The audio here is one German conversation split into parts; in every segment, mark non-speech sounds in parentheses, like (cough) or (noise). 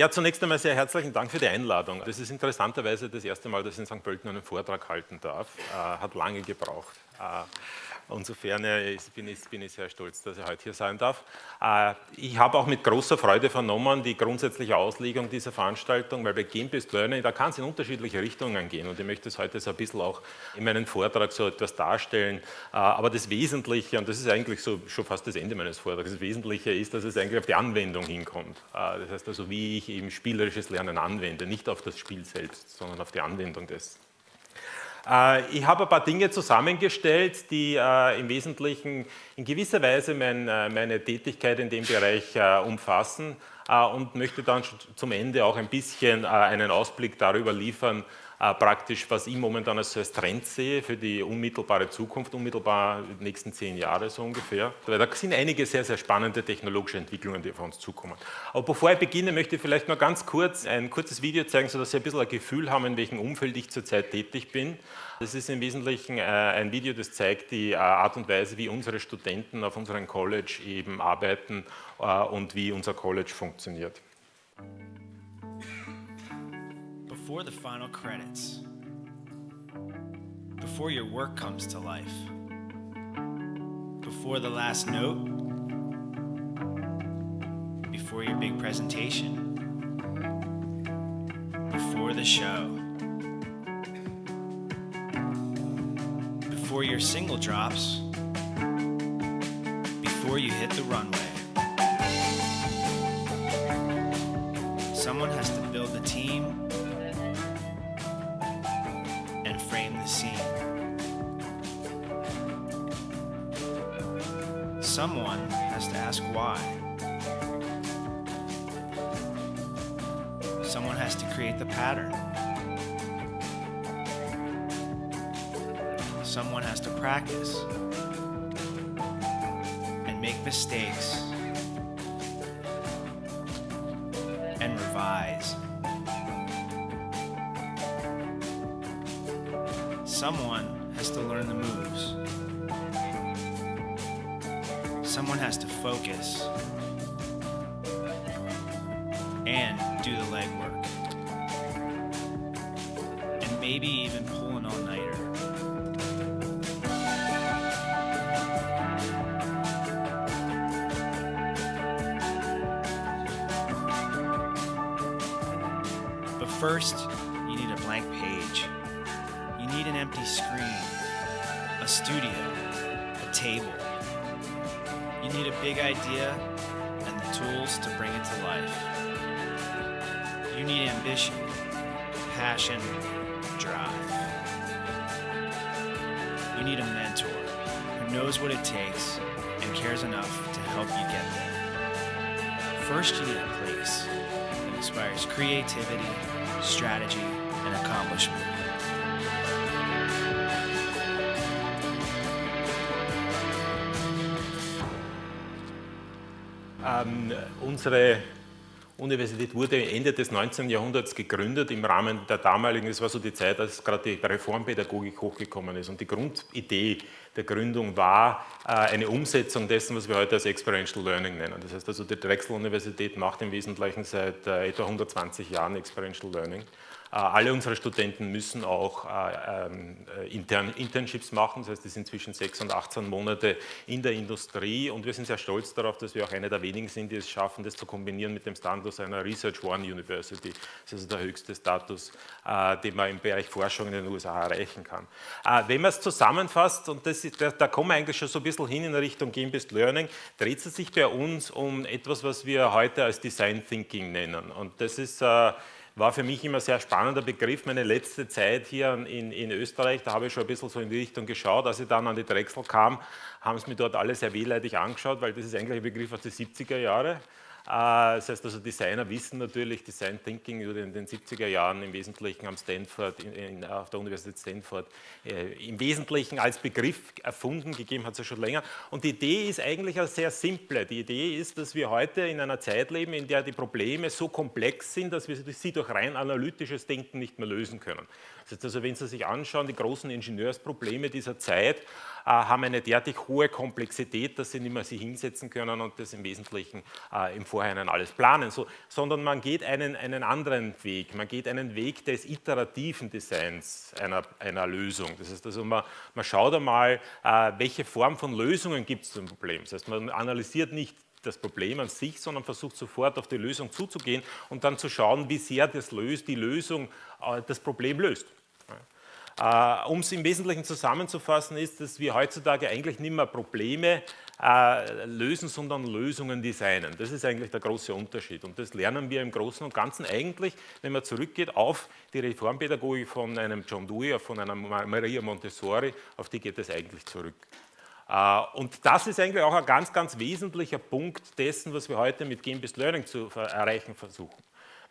Ja, zunächst einmal sehr herzlichen Dank für die Einladung. Das ist interessanterweise das erste Mal, dass ich in St. Pölten einen Vortrag halten darf. Äh, hat lange gebraucht. Äh, Insofern bin ich, bin ich sehr stolz, dass ich heute hier sein darf. Äh, ich habe auch mit großer Freude vernommen die grundsätzliche Auslegung dieser Veranstaltung, weil bei Game-Based Learning, da kann es in unterschiedliche Richtungen gehen und ich möchte es heute so ein bisschen auch in meinem Vortrag so etwas darstellen. Äh, aber das Wesentliche, und das ist eigentlich so schon fast das Ende meines Vortrags, das Wesentliche ist, dass es eigentlich auf die Anwendung hinkommt. Äh, das heißt also, wie ich eben spielerisches Lernen anwende, nicht auf das Spiel selbst, sondern auf die Anwendung dessen. Äh, ich habe ein paar Dinge zusammengestellt, die äh, im Wesentlichen in gewisser Weise äh, meine Tätigkeit in dem Bereich umfassen und möchte dann zum Ende auch ein bisschen einen Ausblick darüber liefern, praktisch, was ich momentan als, als Trend sehe für die unmittelbare Zukunft, unmittelbar die nächsten zehn Jahre so ungefähr. Weil da sind einige sehr, sehr spannende technologische Entwicklungen, die auf uns zukommen. Aber bevor ich beginne, möchte ich vielleicht noch ganz kurz ein kurzes Video zeigen, sodass Sie ein bisschen ein Gefühl haben, in welchem Umfeld ich zurzeit tätig bin. Das ist im Wesentlichen äh, ein Video, das zeigt die äh, Art und Weise, wie unsere Studenten auf unserem College eben arbeiten äh, und wie unser College funktioniert. Before the final credits, before your work comes to life, before the last note, before your big presentation, before the show, before your single drops, before you hit the runway. Someone has to build the team the scene. Someone has to ask why. Someone has to create the pattern. Someone has to practice and make mistakes Someone has to learn the moves. Someone has to focus and do the legwork. And maybe even pull an all-nighter. But first, studio, a table. You need a big idea and the tools to bring it to life. You need ambition, passion, drive. You need a mentor who knows what it takes and cares enough to help you get there. First, you need a place that inspires creativity, strategy, and accomplishment. Ähm, unsere Universität wurde Ende des 19. Jahrhunderts gegründet im Rahmen der damaligen, es war so die Zeit, als gerade die Reformpädagogik hochgekommen ist. Und die Grundidee der Gründung war äh, eine Umsetzung dessen, was wir heute als Experiential Learning nennen. Das heißt also, die Drexel-Universität macht im Wesentlichen seit äh, etwa 120 Jahren Experiential Learning. Äh, alle unsere Studenten müssen auch äh, ähm, äh, intern Internships machen, das heißt, die sind zwischen 6 und 18 Monate in der Industrie und wir sind sehr stolz darauf, dass wir auch eine der wenigen sind, die es schaffen, das zu kombinieren mit dem Status einer Research One University. Das ist also der höchste Status, den man im Bereich Forschung in den USA erreichen kann. Wenn man es zusammenfasst, und das ist, da, da kommen wir eigentlich schon so ein bisschen hin in Richtung Game-Based Learning, dreht es sich bei uns um etwas, was wir heute als Design Thinking nennen. Und das ist war für mich immer ein sehr spannender Begriff. Meine letzte Zeit hier in, in Österreich, da habe ich schon ein bisschen so in die Richtung geschaut. Als ich dann an die Drechsel kam, haben es mir dort alle sehr wehleidig angeschaut, weil das ist eigentlich ein Begriff aus den 70er Jahren. Äh, das heißt also, Designer wissen natürlich, Design Thinking wurde in den 70er Jahren im Wesentlichen am Stanford, in, auf der Universität Stanford, äh, im Wesentlichen als Begriff erfunden, gegeben hat es ja schon länger. Und die Idee ist eigentlich eine sehr simple. Die Idee ist, dass wir heute in einer Zeit leben, in der die Probleme so komplex sind, dass wir sie durch rein analytisches Denken nicht mehr lösen können. Das heißt also, wenn Sie sich anschauen, die großen Ingenieursprobleme dieser Zeit haben eine derartig hohe Komplexität, dass Sie nicht mehr sich hinsetzen können und das im Wesentlichen äh, im Vorhinein alles planen, so, sondern man geht einen, einen anderen Weg. Man geht einen Weg des iterativen Designs einer, einer Lösung. Das heißt also, man, man schaut einmal, äh, welche Form von Lösungen gibt es zum Problem. Das heißt, man analysiert nicht das Problem an sich, sondern versucht sofort auf die Lösung zuzugehen und dann zu schauen, wie sehr das löst, die Lösung äh, das Problem löst. Äh, um es im Wesentlichen zusammenzufassen, ist, dass wir heutzutage eigentlich nicht mehr Probleme äh, lösen, sondern Lösungen designen. Das ist eigentlich der große Unterschied und das lernen wir im Großen und Ganzen eigentlich, wenn man zurückgeht auf die Reformpädagogik von einem John Dewey, von einer Maria Montessori, auf die geht es eigentlich zurück. Äh, und das ist eigentlich auch ein ganz, ganz wesentlicher Punkt dessen, was wir heute mit Game-Based Learning zu erreichen versuchen.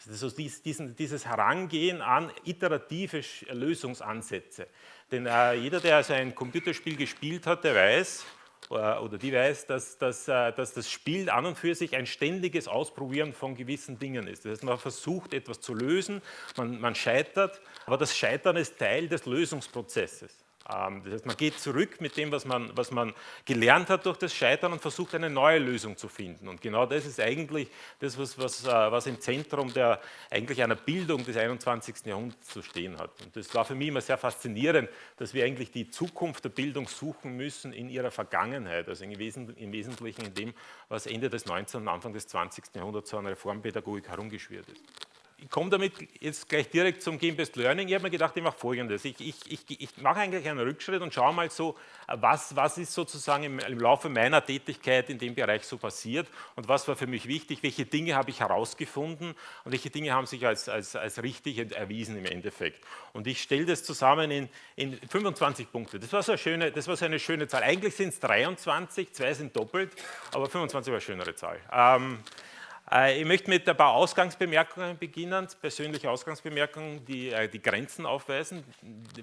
Also diesen, dieses Herangehen an iterative Lösungsansätze. Denn äh, jeder, der also ein Computerspiel gespielt hat, der weiß, äh, oder die weiß, dass, dass, äh, dass das Spiel an und für sich ein ständiges Ausprobieren von gewissen Dingen ist. Das heißt, man versucht etwas zu lösen, man, man scheitert, aber das Scheitern ist Teil des Lösungsprozesses. Ähm, das heißt, man geht zurück mit dem, was man, was man gelernt hat durch das Scheitern und versucht eine neue Lösung zu finden. Und genau das ist eigentlich das, was, was, äh, was im Zentrum der, eigentlich einer Bildung des 21. Jahrhunderts zu stehen hat. Und das war für mich immer sehr faszinierend, dass wir eigentlich die Zukunft der Bildung suchen müssen in ihrer Vergangenheit, also im Wesentlichen in dem, was Ende des 19. und Anfang des 20. Jahrhunderts so an Reformpädagogik herumgeschwirrt ist ich komme damit jetzt gleich direkt zum Game-Based Learning. Ich habe mir gedacht, ich mache Folgendes. Ich, ich, ich, ich, mache eigentlich einen Rückschritt und schaue mal so, was, was ist sozusagen im, im, Laufe meiner Tätigkeit in dem Bereich so passiert und was war für mich wichtig, welche Dinge habe ich herausgefunden und welche Dinge haben sich als, als, als richtig erwiesen im Endeffekt. Und ich stelle das zusammen in, in 25 Punkte. Das war, so eine schöne, das war so eine schöne Zahl. Eigentlich sind es 23, zwei sind doppelt, aber 25 war eine schönere Zahl. Ähm, äh, ich möchte mit ein paar Ausgangsbemerkungen beginnen, persönliche Ausgangsbemerkungen, die äh, die Grenzen aufweisen.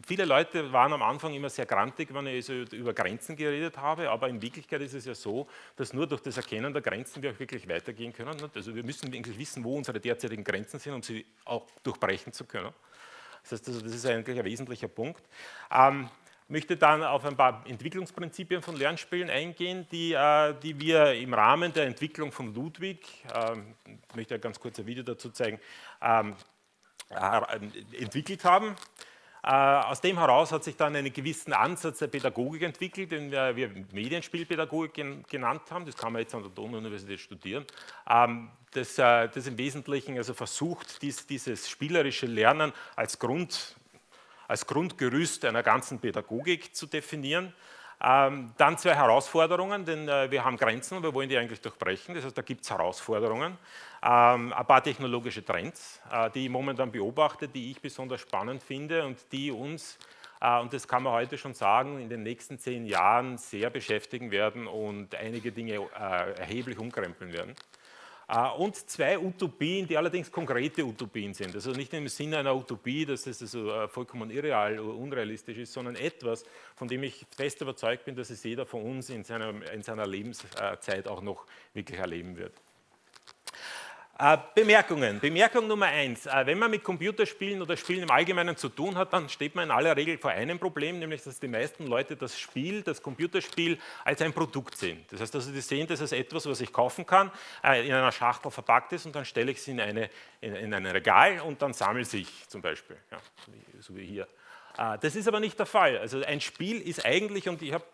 Viele Leute waren am Anfang immer sehr grantig, wenn ich über Grenzen geredet habe, aber in Wirklichkeit ist es ja so, dass nur durch das Erkennen der Grenzen wir auch wirklich weitergehen können. Also wir müssen eigentlich wissen, wo unsere derzeitigen Grenzen sind, um sie auch durchbrechen zu können. Das heißt, also, das ist eigentlich ein wesentlicher Punkt. Möchte dann auf ein paar Entwicklungsprinzipien von Lernspielen eingehen, die, äh, die wir im Rahmen der Entwicklung von Ludwig, ähm, ich möchte ganz kurz ein Video dazu zeigen, ähm, äh, entwickelt haben. Äh, aus dem heraus hat sich dann einen gewissen Ansatz der Pädagogik entwickelt, den wir Medienspielpädagogik genannt haben. Das kann man jetzt an der Donau-Universität studieren. Ähm, das, das im Wesentlichen also versucht, dies, dieses spielerische Lernen als Grund als Grundgerüst einer ganzen Pädagogik zu definieren. Ähm, dann zwei Herausforderungen, denn äh, wir haben Grenzen und wir wollen die eigentlich durchbrechen. Das heißt, da gibt es Herausforderungen. Ähm, ein paar technologische Trends, äh, die ich momentan beobachte, die ich besonders spannend finde und die uns, äh, und das kann man heute schon sagen, in den nächsten zehn Jahren sehr beschäftigen werden und einige Dinge erheblich umkrempeln werden. Äh, und zwei Utopien, die allerdings konkrete Utopien sind. Also nicht im Sinne einer Utopie, dass es also äh, vollkommen irreal oder unrealistisch ist, sondern etwas, von dem ich fest überzeugt bin, dass es jeder von uns in seiner, in seiner Lebenszeit auch noch wirklich erleben wird. Äh, Bemerkungen. Bemerkung Nummer eins. Äh, wenn man mit Computerspielen oder Spielen im Allgemeinen zu tun hat, dann steht man in aller Regel vor einem Problem, nämlich dass die meisten Leute das Spiel, das Computerspiel als ein Produkt sehen. Das heißt, dass sie sehen das als etwas, was ich kaufen kann, äh, in einer Schachtel verpackt ist und dann stelle ich es in, eine, in, in ein Regal und dann sammelt sich zum Beispiel, ja, so wie hier. Das ist aber nicht der Fall. Also ein Spiel ist eigentlich, und ich habe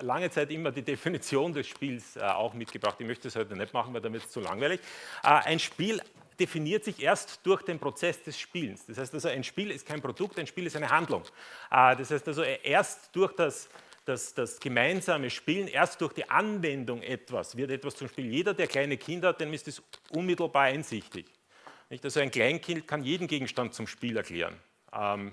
lange Zeit immer die Definition des Spiels äh, auch mitgebracht. Ich möchte es heute nicht machen, weil damit ist es zu langweilig. Äh, ein Spiel definiert sich erst durch den Prozess des Spielens. Das heißt also, ein Spiel ist kein Produkt, ein Spiel ist eine Handlung. Äh, das heißt also, erst durch das, das, das, gemeinsame Spielen, erst durch die Anwendung etwas, wird etwas zum Spiel. Jeder, der kleine Kinder hat, dem ist es unmittelbar einsichtig. Nicht? Also ein Kleinkind kann jeden Gegenstand zum Spiel erklären. Ähm,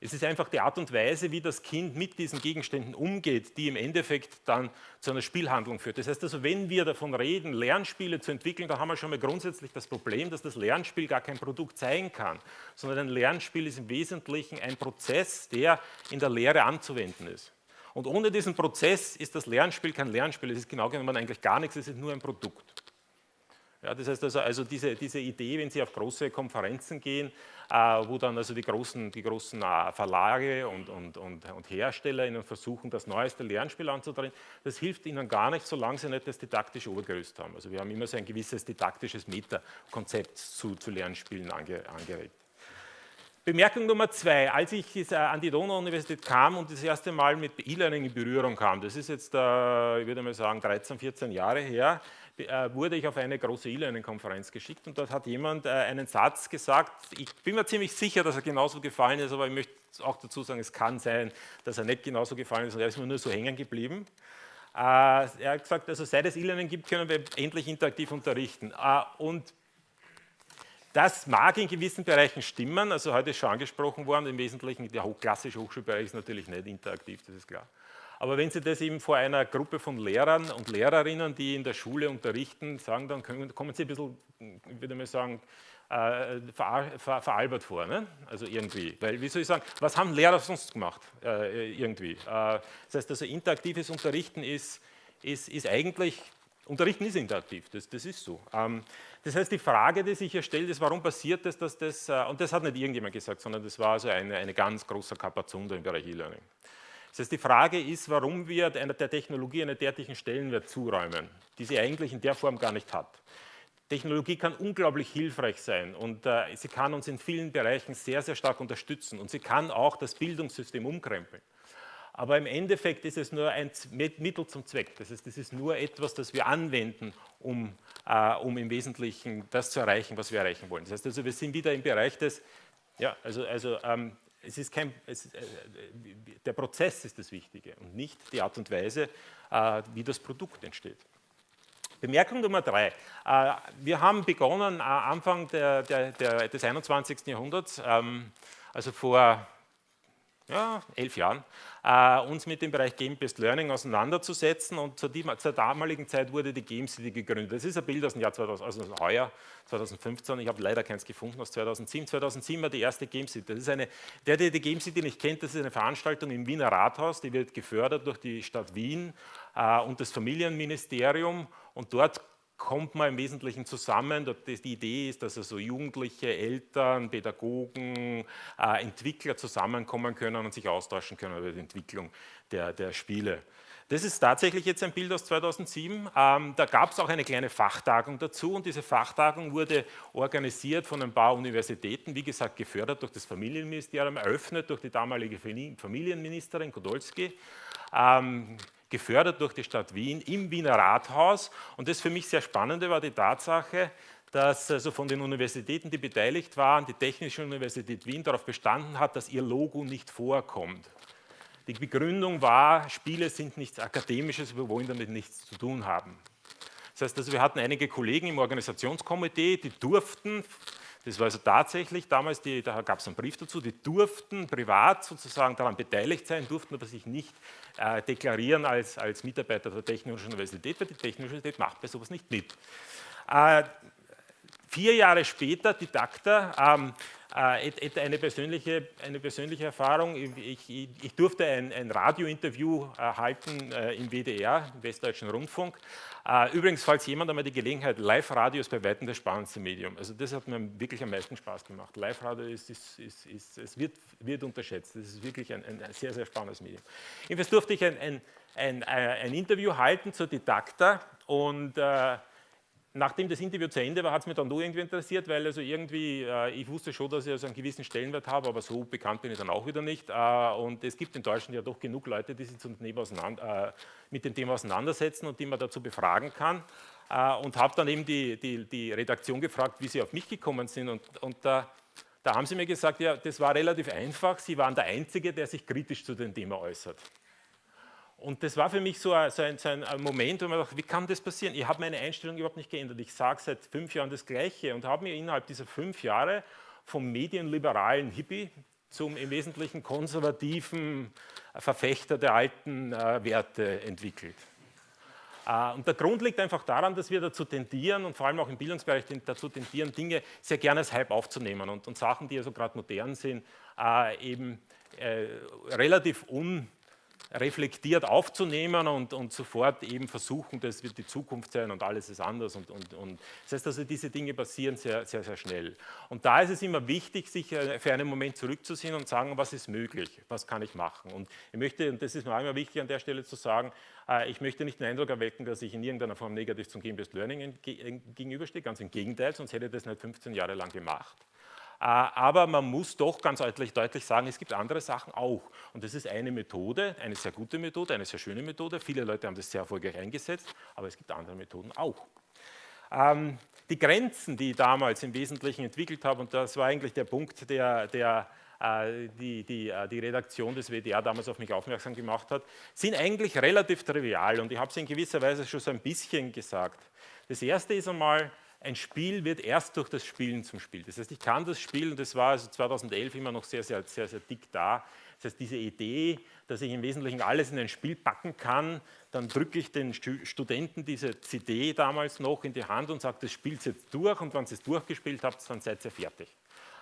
es ist einfach die Art und Weise, wie das Kind mit diesen Gegenständen umgeht, die im Endeffekt dann zu einer Spielhandlung führt. Das heißt also, wenn wir davon reden, Lernspiele zu entwickeln, dann haben wir schon mal grundsätzlich das Problem, dass das Lernspiel gar kein Produkt sein kann, sondern ein Lernspiel ist im Wesentlichen ein Prozess, der in der Lehre anzuwenden ist. Und ohne diesen Prozess ist das Lernspiel kein Lernspiel, es ist genau genommen eigentlich gar nichts, es ist nur ein Produkt. Ja, das heißt also, also diese, diese Idee, wenn Sie auf große Konferenzen gehen, äh, wo dann also die großen, die großen äh, Verlage und, und, und, und, Hersteller Ihnen versuchen, das neueste Lernspiel anzudrehen, das hilft Ihnen gar nicht, solange Sie nicht das didaktische Obergerüst haben. Also wir haben immer so ein gewisses didaktisches Meta-Konzept zu, zu Lernspielen ange, angeregt. Bemerkung Nummer zwei, als ich an die Donau-Universität kam und das erste Mal mit E-Learning in Berührung kam, das ist jetzt, äh, ich würde mal sagen, 13, 14 Jahre her, äh, wurde ich auf eine große E-Learning-Konferenz geschickt und dort hat jemand äh, einen Satz gesagt, ich bin mir ziemlich sicher, dass er genauso gefallen ist, aber ich möchte auch dazu sagen, es kann sein, dass er nicht genauso gefallen ist und er ist mir nur so hängen geblieben. Er hat gesagt, also seit es E-Learning gibt, können wir endlich interaktiv unterrichten. Und das mag in gewissen Bereichen stimmen, also heute ist schon angesprochen worden, im Wesentlichen der klassische Hochschulbereich ist natürlich nicht interaktiv, das ist klar. Aber wenn Sie das eben vor einer Gruppe von Lehrern und Lehrerinnen, die in der Schule unterrichten, sagen, dann kommen Sie ein bisschen, ich würde mal sagen, äh, ver, ver, veralbert vor. Ne? Also irgendwie. Weil, wie soll ich sagen, was haben Lehrer sonst gemacht? Äh, irgendwie. Äh, das heißt also, interaktives Unterrichten ist, ist, ist eigentlich, Unterrichten ist interaktiv, das, das ist so. Ähm, das heißt, die Frage, die sich hier stellt, ist, warum passiert das, dass das, äh, und das hat nicht irgendjemand gesagt, sondern das war also eine, eine ganz große Kapazunde im Bereich E-Learning. Das heißt, die Frage ist, warum wir einer der Technologie einen derartigen Stellenwert zuräumen, die sie eigentlich in der Form gar nicht hat. Technologie kann unglaublich hilfreich sein und äh, sie kann uns in vielen Bereichen sehr, sehr stark unterstützen und sie kann auch das Bildungssystem umkrempeln. Aber im Endeffekt ist es nur ein Mittel zum Zweck. Das heißt, es ist nur etwas, das wir anwenden, um, äh, um im Wesentlichen das zu erreichen, was wir erreichen wollen. Das heißt also, wir sind wieder im Bereich des, ja, also, also ähm, es ist kein, es, äh, der Prozess ist das Wichtige und nicht die Art und Weise, äh, wie das Produkt entsteht. Bemerkung Nummer drei. Äh, wir haben begonnen äh, Anfang der, der, der, des 21. Jahrhunderts, ähm, also vor ja, elf Jahren, äh, uns mit dem Bereich Game-Based Learning auseinanderzusetzen und zur, die, zur, damaligen Zeit wurde die Game City gegründet. Das ist ein Bild aus dem Jahr 2000, also heuer, 2015, ich habe leider keins gefunden aus 2007. 2007 war die erste Game City. Das ist eine, der, der die Game City nicht kennt, das ist eine Veranstaltung im Wiener Rathaus, die wird gefördert durch die Stadt Wien äh, und das Familienministerium und dort kommt man im Wesentlichen zusammen. Die Idee ist, dass also Jugendliche, Eltern, Pädagogen, äh, Entwickler zusammenkommen können und sich austauschen können über die Entwicklung der, der Spiele. Das ist tatsächlich jetzt ein Bild aus 2007. Ähm, da gab es auch eine kleine Fachtagung dazu und diese Fachtagung wurde organisiert von ein paar Universitäten, wie gesagt gefördert durch das Familienministerium, eröffnet durch die damalige Familienministerin Kodolski. Ähm, gefördert durch die Stadt Wien im Wiener Rathaus. Und das für mich sehr Spannende war die Tatsache, dass also von den Universitäten, die beteiligt waren, die Technische Universität Wien darauf bestanden hat, dass ihr Logo nicht vorkommt. Die Begründung war, Spiele sind nichts Akademisches, wir wollen damit nichts zu tun haben. Das heißt, also wir hatten einige Kollegen im Organisationskomitee, die durften das war also tatsächlich damals, die, da gab es einen Brief dazu, die durften privat sozusagen daran beteiligt sein, durften aber sich nicht äh, deklarieren als, als Mitarbeiter der Technischen Universität, weil die Technische Universität macht bei sowas nicht mit. Äh, vier Jahre später, Didakta, ähm, äh, eine, persönliche, eine persönliche Erfahrung. Ich, ich, ich durfte ein, ein Radiointerview äh, halten äh, im WDR, im Westdeutschen Rundfunk. Äh, übrigens, falls jemand einmal die Gelegenheit, Live-Radio ist bei weitem das spannendste Medium. Also das hat mir wirklich am meisten Spaß gemacht. Live-Radio ist, ist, ist, ist, wird, wird unterschätzt. Das ist wirklich ein, ein sehr, sehr spannendes Medium. Jedenfalls durfte ich ein, ein, ein, äh, ein Interview halten zur Didakta und äh, Nachdem das Interview zu Ende war, hat es mich dann nur irgendwie interessiert, weil also irgendwie, äh, ich wusste schon, dass ich also einen gewissen Stellenwert habe, aber so bekannt bin ich dann auch wieder nicht. Äh, und es gibt in Deutschland ja doch genug Leute, die sich äh, mit dem Thema auseinandersetzen und die man dazu befragen kann. Äh, und habe dann eben die, die, die, Redaktion gefragt, wie sie auf mich gekommen sind. Und, und da, da haben sie mir gesagt, ja, das war relativ einfach. Sie waren der Einzige, der sich kritisch zu dem Thema äußert. Und das war für mich so ein, so ein, Moment, wo man dachte, wie kann das passieren? Ich habe meine Einstellung überhaupt nicht geändert. Ich sage seit fünf Jahren das Gleiche und habe mir innerhalb dieser fünf Jahre vom medienliberalen Hippie zum im Wesentlichen konservativen Verfechter der alten äh, Werte entwickelt. Äh, und der Grund liegt einfach daran, dass wir dazu tendieren und vor allem auch im Bildungsbereich dazu tendieren, Dinge sehr gerne als Hype aufzunehmen und, und Sachen, die also gerade modern sind, äh, eben äh, relativ un reflektiert aufzunehmen und, und, sofort eben versuchen, das wird die Zukunft sein und alles ist anders. Und, und, und, Das heißt also, diese Dinge passieren sehr, sehr, sehr schnell. Und da ist es immer wichtig, sich äh, für einen Moment zurückzusehen und sagen, was ist möglich, was kann ich machen. Und ich möchte, und das ist mir immer wichtig an der Stelle zu sagen, äh, ich möchte nicht den Eindruck erwecken, dass ich in irgendeiner Form negativ zum Game-Based Learning gegenüberstehe, ganz im Gegenteil, sonst hätte ich das nicht 15 Jahre lang gemacht. Äh, aber man muss doch ganz deutlich, sagen, es gibt andere Sachen auch. Und das ist eine Methode, eine sehr gute Methode, eine sehr schöne Methode. Viele Leute haben das sehr erfolgreich eingesetzt, aber es gibt andere Methoden auch. Ähm, die Grenzen, die ich damals im Wesentlichen entwickelt habe, und das war eigentlich der Punkt, der, der äh, die, die, äh, die, Redaktion des WDR damals auf mich aufmerksam gemacht hat, sind eigentlich relativ trivial und ich habe es in gewisser Weise schon so ein bisschen gesagt. Das erste ist einmal, ein Spiel wird erst durch das Spielen zum Spiel. Das heißt, ich kann das Spiel, und das war also 2011 immer noch sehr, sehr, sehr, sehr dick da, das heißt, diese Idee, dass ich im Wesentlichen alles in ein Spiel packen kann, dann drücke ich den Studenten diese CD damals noch in die Hand und sage, das spielt jetzt durch und wenn ihr es durchgespielt habt, dann seid ihr fertig.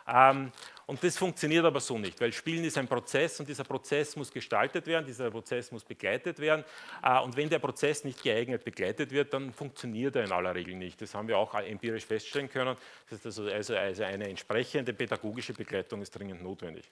Ähm, und das funktioniert aber so nicht, weil Spielen ist ein Prozess und dieser Prozess muss gestaltet werden, dieser Prozess muss begleitet werden. Äh, und wenn der Prozess nicht geeignet begleitet wird, dann funktioniert er in aller Regel nicht. Das haben wir auch empirisch feststellen können. Das heißt also, also, also eine entsprechende pädagogische Begleitung ist dringend notwendig.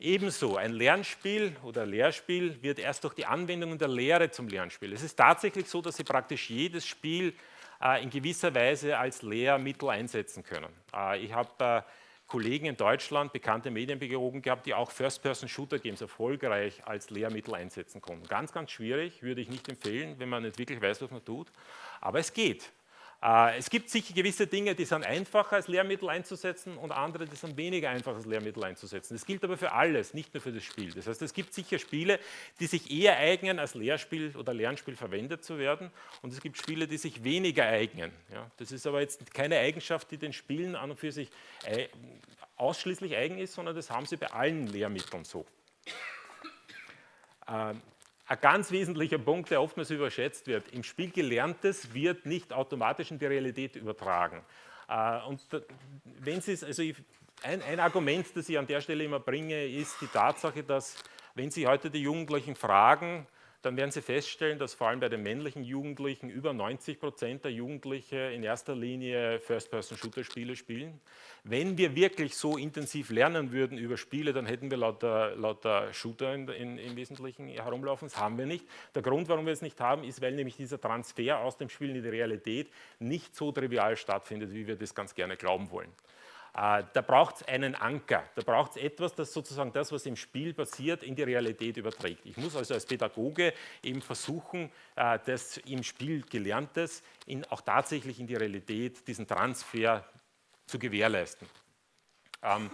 Ebenso ein Lernspiel oder Lehrspiel wird erst durch die Anwendung der Lehre zum Lernspiel. Es ist tatsächlich so, dass Sie praktisch jedes Spiel äh, in gewisser Weise als Lehrmittel einsetzen können. Äh, ich habe Kollegen in Deutschland, bekannte Medienpädagogen gehabt, die auch First-Person-Shooter-Games erfolgreich als Lehrmittel einsetzen konnten. Ganz, ganz schwierig, würde ich nicht empfehlen, wenn man nicht wirklich weiß, was man tut, aber es geht. Äh, es gibt sicher gewisse Dinge, die sind einfacher als Lehrmittel einzusetzen und andere, die sind weniger einfach als Lehrmittel einzusetzen. Das gilt aber für alles, nicht nur für das Spiel. Das heißt, es gibt sicher Spiele, die sich eher eignen, als Lehrspiel oder Lernspiel verwendet zu werden und es gibt Spiele, die sich weniger eignen. Ja, das ist aber jetzt keine Eigenschaft, die den Spielen an und für sich ausschließlich eigen ist, sondern das haben sie bei allen Lehrmitteln so. Ähm, ein ganz wesentlicher Punkt, der oftmals überschätzt wird. Im Spiel Gelerntes wird nicht automatisch in die Realität übertragen. Äh, und wenn Sie also ein, ein Argument, das ich an der Stelle immer bringe, ist die Tatsache, dass wenn Sie heute die Jugendlichen fragen, dann werden Sie feststellen, dass vor allem bei den männlichen Jugendlichen über 90 Prozent der Jugendlichen in erster Linie First-Person-Shooter-Spiele spielen. Wenn wir wirklich so intensiv lernen würden über Spiele, dann hätten wir lauter, lauter Shooter in, in, im Wesentlichen herumlaufen. Das haben wir nicht. Der Grund, warum wir es nicht haben, ist, weil nämlich dieser Transfer aus dem Spiel in die Realität nicht so trivial stattfindet, wie wir das ganz gerne glauben wollen. Äh, da braucht es einen Anker, da braucht es etwas, das sozusagen das, was im Spiel passiert, in die Realität überträgt. Ich muss also als Pädagoge eben versuchen, äh, das im Spiel Gelerntes in, auch tatsächlich in die Realität, diesen Transfer zu gewährleisten. Ähm,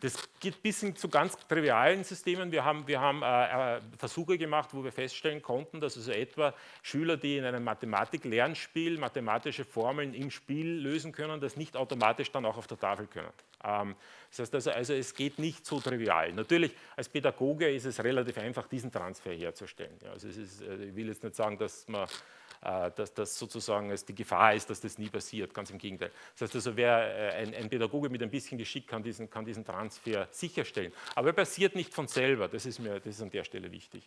das geht bis hin zu ganz trivialen Systemen. Wir haben, wir haben äh, äh, Versuche gemacht, wo wir feststellen konnten, dass also etwa Schüler, die in einem Mathematik-Lernspiel mathematische Formeln im Spiel lösen können, das nicht automatisch dann auch auf der Tafel können. Ähm, das heißt also, also, es geht nicht so trivial. Natürlich, als Pädagoge ist es relativ einfach, diesen Transfer herzustellen. Ja, also ist, äh, ich will jetzt nicht sagen, dass man dass das sozusagen die Gefahr ist, dass das nie passiert, ganz im Gegenteil. Das heißt also, wer, äh, ein, ein Pädagoge mit ein bisschen Geschick kann diesen, kann diesen Transfer sicherstellen. Aber er passiert nicht von selber, das ist mir das ist an der Stelle wichtig.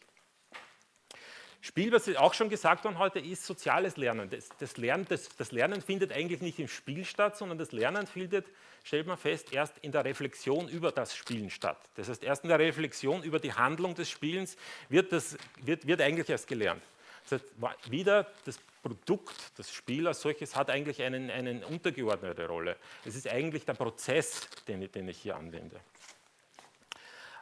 Spiel, was auch schon gesagt worden heute, ist soziales Lernen. Das, das, Lernen. das, das, Lernen findet eigentlich nicht im Spiel statt, sondern das Lernen findet, stellt man fest, erst in der Reflexion über das Spielen statt. Das heißt, erst in der Reflexion über die Handlung des Spielens wird, das, wird, wird eigentlich erst gelernt. Das heißt, wieder das Produkt, das Spiel als solches hat eigentlich einen, eine untergeordnete Rolle. Es ist eigentlich der Prozess, den, den ich hier anwende.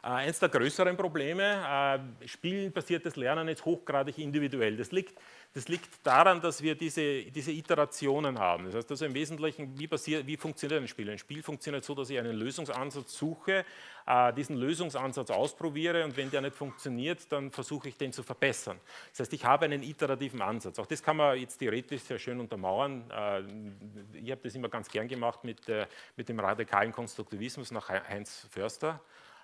Äh, eines der größeren Probleme, äh, spielbasiertes Lernen ist hochgradig individuell. Das liegt das liegt daran, dass wir diese, diese Iterationen haben. Das heißt also im Wesentlichen, wie, passiert, wie funktioniert ein Spiel? Ein Spiel funktioniert so, dass ich einen Lösungsansatz suche, äh, diesen Lösungsansatz ausprobiere und wenn der nicht funktioniert, dann versuche ich den zu verbessern. Das heißt, ich habe einen iterativen Ansatz. Auch das kann man jetzt theoretisch sehr schön untermauern. Ich habe das immer ganz gern gemacht mit, mit dem radikalen Konstruktivismus nach Heinz Förster.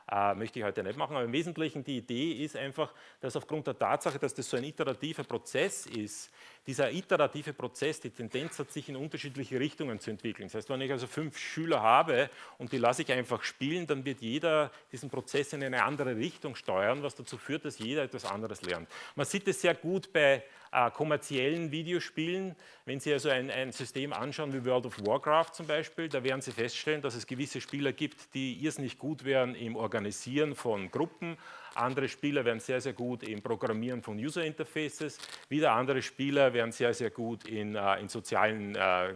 Äh, möchte ich heute nicht machen, aber im Wesentlichen die Idee ist einfach, dass aufgrund der Tatsache, dass das so ein iterativer Prozess ist, dieser iterative Prozess die Tendenz hat, sich in unterschiedliche Richtungen zu entwickeln. Das heißt, wenn ich also fünf Schüler habe und die lasse ich einfach spielen, dann wird jeder diesen Prozess in eine andere Richtung steuern, was dazu führt, dass jeder etwas anderes lernt. Man sieht es sehr gut bei äh, kommerziellen Videospielen. Wenn Sie also ein, ein, System anschauen wie World of Warcraft zum Beispiel, da werden Sie feststellen, dass es gewisse Spieler gibt, die irrsinnig gut wären im Organisieren von Gruppen, andere Spieler werden sehr, sehr gut im Programmieren von User Interfaces, wieder andere Spieler werden sehr, sehr gut in, äh, in sozialen äh,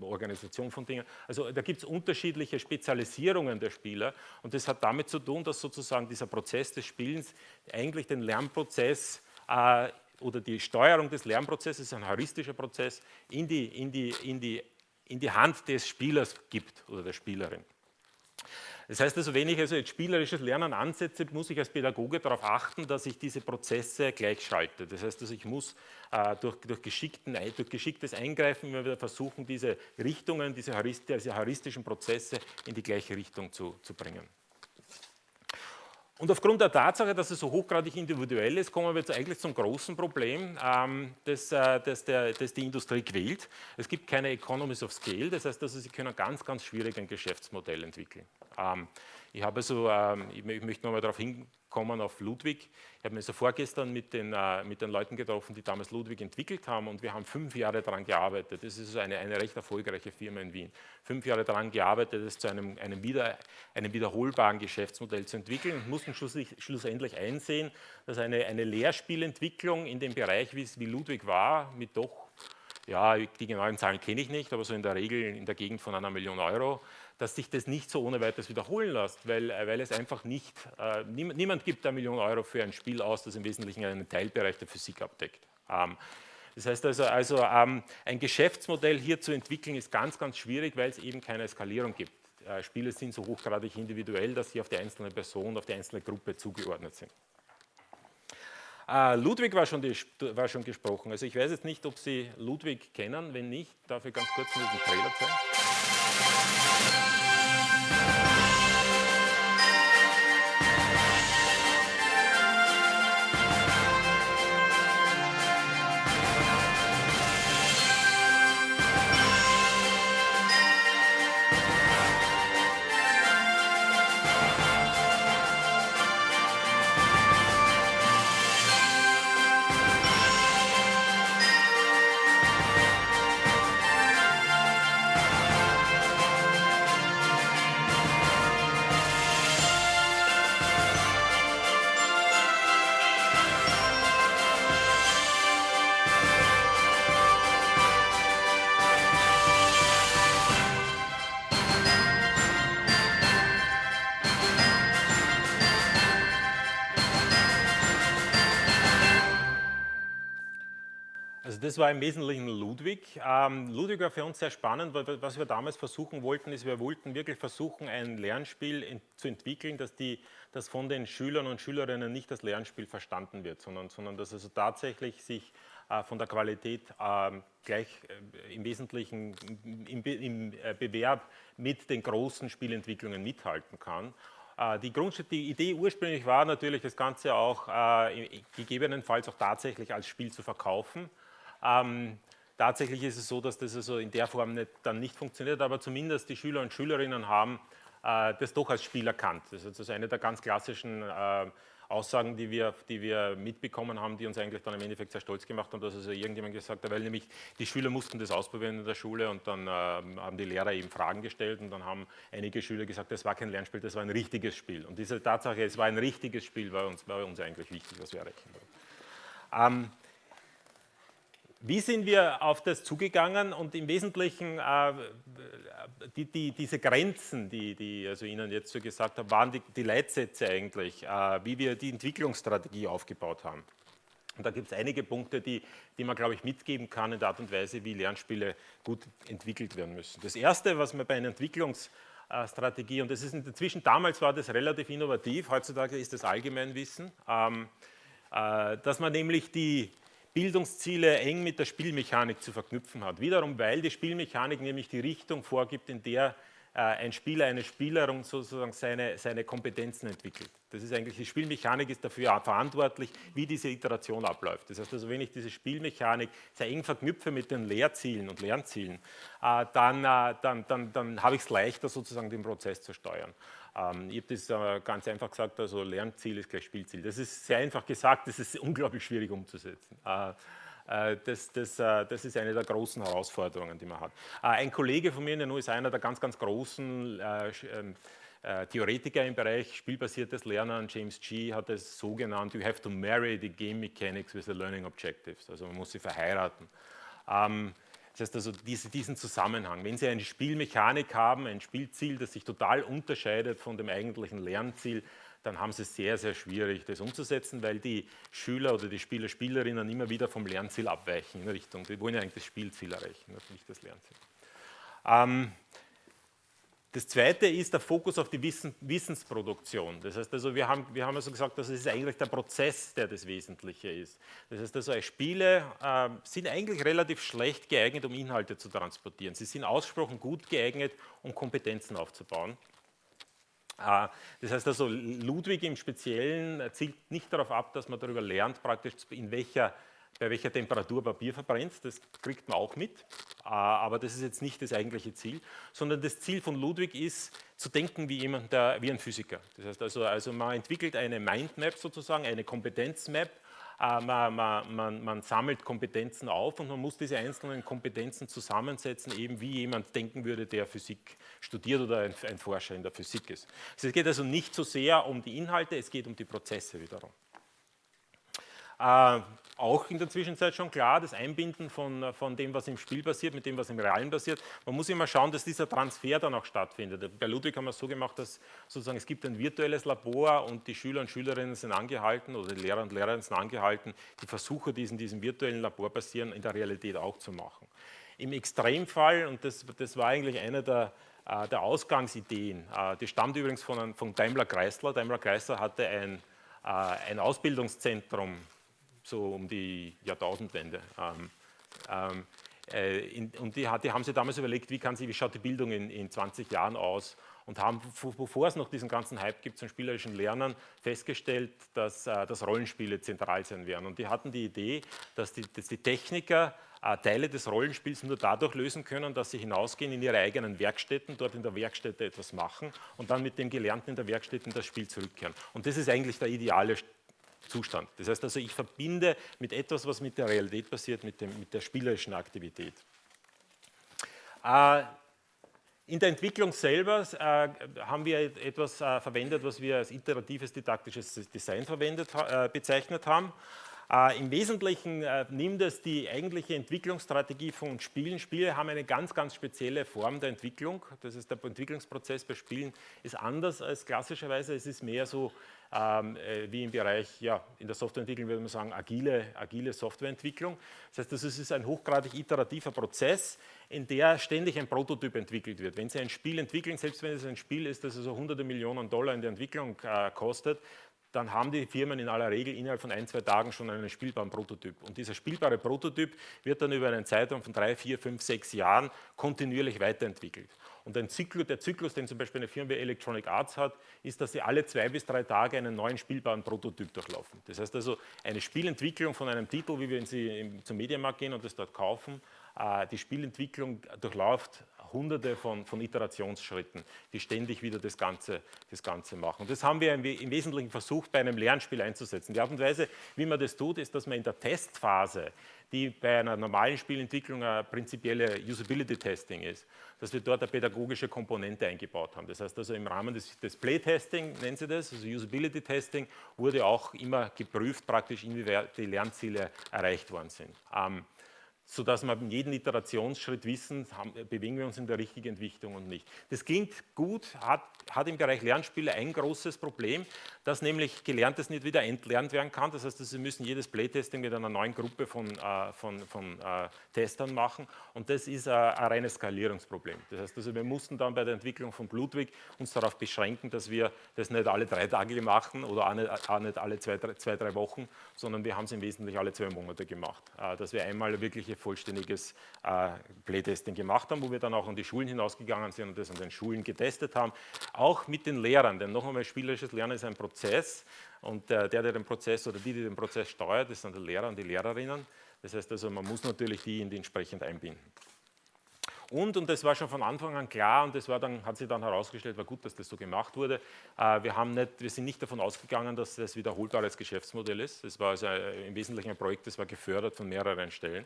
Organisationen von Dingen. Also da gibt es unterschiedliche Spezialisierungen der Spieler und das hat damit zu tun, dass sozusagen dieser Prozess des Spielens eigentlich den Lernprozess äh, oder die Steuerung des Lernprozesses, ein heuristischer Prozess, in die, in, die, in, die, in die Hand des Spielers gibt oder der Spielerin. Das heißt also, wenn ich also jetzt spielerisches Lernen ansetze, muss ich als Pädagoge darauf achten, dass ich diese Prozesse gleichschalte. Das heißt also, ich muss äh, durch, durch, durch, geschicktes Eingreifen immer wieder versuchen, diese Richtungen, diese, heuristischen Prozesse in die gleiche Richtung zu, zu bringen. Und aufgrund der Tatsache, dass es so hochgradig individuell ist, kommen wir jetzt eigentlich zum großen Problem, ähm, das, äh, das, der, das, die Industrie quält. Es gibt keine Economies of Scale, das heißt, also, Sie können ganz, ganz schwierig ein Geschäftsmodell entwickeln. Ähm, ich habe so, ähm, ich, möchte nochmal darauf hinkommen, auf Ludwig. Ich habe mich so vorgestern mit den, äh, mit den Leuten getroffen, die damals Ludwig entwickelt haben und wir haben fünf Jahre daran gearbeitet. Das ist eine, eine recht erfolgreiche Firma in Wien. Fünf Jahre daran gearbeitet, es zu einem, einem, wieder, einem wiederholbaren Geschäftsmodell zu entwickeln und mussten schlussendlich einsehen, dass eine, eine Lehrspielentwicklung in dem Bereich, wie, wie Ludwig war, mit doch ja, die genauen Zahlen kenne ich nicht, aber so in der Regel in der Gegend von einer Million Euro, dass sich das nicht so ohne weiteres wiederholen lässt, weil, äh, weil es einfach nicht, äh, niemand, niemand, gibt eine Million Euro für ein Spiel aus, das im Wesentlichen einen Teilbereich der Physik abdeckt. Ähm, das heißt also, also ähm, ein Geschäftsmodell hier zu entwickeln ist ganz, ganz schwierig, weil es eben keine Skalierung gibt. Äh, Spiele sind so hochgradig individuell, dass sie auf die einzelne Person, auf die einzelne Gruppe zugeordnet sind. Äh, Ludwig war schon, die, war schon, gesprochen. Also ich weiß jetzt nicht, ob Sie Ludwig kennen. Wenn nicht, darf ich ganz kurz nur den Trailer zeigen. Das war im Wesentlichen Ludwig. Ähm, Ludwig war für uns sehr spannend, weil was wir damals versuchen wollten, ist, wir wollten wirklich versuchen, ein Lernspiel in, zu entwickeln, dass, die, dass von den Schülern und Schülerinnen nicht das Lernspiel verstanden wird, sondern, sondern dass also tatsächlich sich äh, von der Qualität äh, gleich äh, im Wesentlichen im, im äh, Bewerb mit den großen Spielentwicklungen mithalten kann. Äh, die, die, Idee ursprünglich war natürlich, das Ganze auch äh, gegebenenfalls auch tatsächlich als Spiel zu verkaufen. Ähm, tatsächlich ist es so, dass das also in der Form nicht, dann nicht funktioniert, aber zumindest die Schüler und Schülerinnen haben äh, das doch als Spiel erkannt. Das ist also eine der ganz klassischen äh, Aussagen, die wir, die wir mitbekommen haben, die uns eigentlich dann im Endeffekt sehr stolz gemacht haben, dass also irgendjemand gesagt hat, weil nämlich die Schüler mussten das ausprobieren in der Schule und dann äh, haben die Lehrer eben Fragen gestellt und dann haben einige Schüler gesagt, das war kein Lernspiel, das war ein richtiges Spiel. Und diese Tatsache, es war ein richtiges Spiel, war uns, war uns eigentlich wichtig, was wir erreichen wollten. Ähm, wie sind wir auf das zugegangen und im Wesentlichen äh, die, die, diese Grenzen, die, die also Ihnen jetzt so gesagt habe, waren die, die Leitsätze eigentlich, äh, wie wir die Entwicklungsstrategie aufgebaut haben. Und da gibt es einige Punkte, die, die man, glaube ich, mitgeben kann in der Art und Weise, wie Lernspiele gut entwickelt werden müssen. Das Erste, was man bei einer Entwicklungsstrategie, und das ist inzwischen, damals war das relativ innovativ, heutzutage ist das Allgemeinwissen, ähm, äh, dass man nämlich die, Bildungsziele eng mit der Spielmechanik zu verknüpfen hat. Wiederum, weil die Spielmechanik nämlich die Richtung vorgibt, in der äh, ein Spieler, eine Spielerin sozusagen seine, seine Kompetenzen entwickelt. Das ist eigentlich, die Spielmechanik ist dafür verantwortlich, wie diese Iteration abläuft. Das heißt also, wenn ich diese Spielmechanik sehr eng verknüpfe mit den Lehrzielen und Lernzielen, äh, dann, äh, dann, dann, dann habe ich es leichter, sozusagen den Prozess zu steuern. Ähm, ich habe das ganz einfach gesagt, also Lernziel ist gleich Spielziel. Das ist sehr einfach gesagt, das ist (laughs) unglaublich schwierig umzusetzen. Äh, das, das, äh, das, ist eine der großen Herausforderungen, die man hat. Äh, ein Kollege von mir in der NU ist einer der ganz, ganz großen ähm, Theoretiker im Bereich spielbasiertes Lernen, James G. hat es so genannt, you have to marry the game mechanics with the learning objectives, also man muss sie verheiraten. Das heißt also diesen Zusammenhang, wenn Sie eine Spielmechanik haben, ein Spielziel, das sich total unterscheidet von dem eigentlichen Lernziel, dann haben sie es sehr, sehr schwierig, das umzusetzen, weil die Schüler oder die Spieler, Spielerinnen immer wieder vom Lernziel abweichen in Richtung, die wollen ja eigentlich das Spielziel erreichen, nicht das Lernziel. Ähm, das zweite ist der Fokus auf die Wissen, Wissensproduktion. Das heißt also, wir haben, wir haben also gesagt, dass es eigentlich der Prozess, der das Wesentliche ist. Das heißt also, Spiele äh, sind eigentlich relativ schlecht geeignet, um Inhalte zu transportieren. Sie sind ausgesprochen gut geeignet, um Kompetenzen aufzubauen. Äh, das heißt also, Ludwig im Speziellen zielt nicht darauf ab, dass man darüber lernt, praktisch in welcher, bei welcher Temperatur Papier verbrennt. Das kriegt man auch mit, äh, aber das ist jetzt nicht das eigentliche Ziel, sondern das Ziel von Ludwig ist, zu denken wie jemand, der, wie ein Physiker. Das heißt also, also man entwickelt eine Mindmap sozusagen, eine Kompetenzmap, äh, man, man, man, man, sammelt Kompetenzen auf und man muss diese einzelnen Kompetenzen zusammensetzen, eben wie jemand denken würde, der Physik studiert oder ein, ein Forscher in der Physik ist. Es geht also nicht so sehr um die Inhalte, es geht um die Prozesse wiederum. Äh, auch in der Zwischenzeit schon klar, das Einbinden von, von dem, was im Spiel passiert, mit dem, was im Realen passiert. Man muss immer schauen, dass dieser Transfer dann auch stattfindet. Bei Ludwig haben wir es so gemacht, dass sozusagen es gibt ein virtuelles Labor und die Schüler und Schülerinnen sind angehalten oder die Lehrer und Lehrerinnen sind angehalten, die Versuche, die in diesem virtuellen Labor passieren, in der Realität auch zu machen. Im Extremfall, und das, das war eigentlich eine der, äh, der Ausgangsideen, äh, die stammt übrigens von, von Daimler Chrysler. Daimler Chrysler hatte ein, äh, ein Ausbildungszentrum so um die Jahrtausendwende. Ähm, ähm, äh, in, und die, die, haben sich damals überlegt, wie, sie, wie schaut die Bildung in, in 20 Jahren aus und haben, bevor es noch diesen ganzen Hype gibt zum spielerischen Lernen, festgestellt, dass, äh, dass Rollenspiele zentral sein werden. Und die hatten die Idee, dass die, dass die Techniker äh, Teile des Rollenspiels nur dadurch lösen können, dass sie hinausgehen in ihre eigenen Werkstätten, dort in der Werkstätte etwas machen und dann mit dem Gelernten in der Werkstätte in das Spiel zurückkehren. Und das ist eigentlich der ideale Zustand. Das heißt also, ich verbinde mit etwas, was mit der Realität passiert, mit, dem, mit der spielerischen Aktivität. Äh, in der Entwicklung selber äh, haben wir etwas äh, verwendet, was wir als iteratives didaktisches Design verwendet, äh, bezeichnet haben. Äh, Im Wesentlichen äh, nimmt es die eigentliche Entwicklungsstrategie von Spielen. Spiele haben eine ganz, ganz spezielle Form der Entwicklung. Das ist der Entwicklungsprozess bei Spielen ist anders als klassischerweise. Es ist mehr so wie im Bereich, ja, in der Softwareentwicklung würde man sagen, agile, agile Softwareentwicklung. Das heißt, das ist ein hochgradig iterativer Prozess, in der ständig ein Prototyp entwickelt wird. Wenn Sie ein Spiel entwickeln, selbst wenn es ein Spiel ist, das also hunderte Millionen Dollar in der Entwicklung äh, kostet, dann haben die Firmen in aller Regel innerhalb von ein, zwei Tagen schon einen spielbaren Prototyp. Und dieser spielbare Prototyp wird dann über einen Zeitraum von drei, vier, fünf, sechs Jahren kontinuierlich weiterentwickelt. Und ein Zyklus, der Zyklus, den zum Beispiel eine Firma wie Electronic Arts hat, ist, dass sie alle zwei bis drei Tage einen neuen spielbaren Prototyp durchlaufen. Das heißt also, eine Spielentwicklung von einem Titel, wie wenn Sie zum Mediamarkt gehen und das dort kaufen, äh, die Spielentwicklung durchläuft hunderte von, von, Iterationsschritten, die ständig wieder das Ganze, das Ganze machen. Und das haben wir im, Wesentlichen versucht, bei einem Lernspiel einzusetzen. Die Art und Weise, wie man das tut, ist, dass man in der Testphase, die bei einer normalen Spielentwicklung eine prinzipielle Usability-Testing ist, dass wir dort eine pädagogische Komponente eingebaut haben. Das heißt also im Rahmen des, des Play-Testing, nennen Sie das, also Usability-Testing, wurde auch immer geprüft, praktisch inwieweit die Lernziele erreicht worden sind. Ähm, sodass wir in jedem Iterationsschritt wissen, haben, bewegen wir uns in der richtigen Entwicklung und nicht. Das klingt gut, hat, hat im Bereich Lernspiele ein großes Problem, dass nämlich Gelerntes nicht wieder entlernt werden kann. Das heißt, Sie müssen jedes Playtesting mit einer neuen Gruppe von, äh, von, von äh, Testern machen und das ist äh, ein reines Skalierungsproblem. Das heißt, also wir mussten dann bei der Entwicklung von Ludwig uns darauf beschränken, dass wir das nicht alle drei Tage machen oder auch nicht, auch nicht alle zwei drei, zwei, drei Wochen, sondern wir haben es im Wesentlichen alle zwei Monate gemacht, äh, dass wir einmal wirklich tatsächlich vollständiges äh, Playtesting gemacht haben, wo wir dann auch an die Schulen hinausgegangen sind und das an den Schulen getestet haben. Auch mit den Lehrern, denn noch einmal, spielerisches Lernen ist ein Prozess und äh, der, der den Prozess oder die, die den Prozess steuert, das sind die Lehrer und die Lehrerinnen. Das heißt also, man muss natürlich die in die entsprechend einbinden. Und, und das war schon von Anfang an klar und das war dann, hat sich dann herausgestellt, war gut, dass das so gemacht wurde. Äh, wir, haben nicht, wir sind nicht davon ausgegangen, dass das wiederholbares Geschäftsmodell ist. Das war also äh, im Wesentlichen ein Projekt, das war gefördert von mehreren Stellen.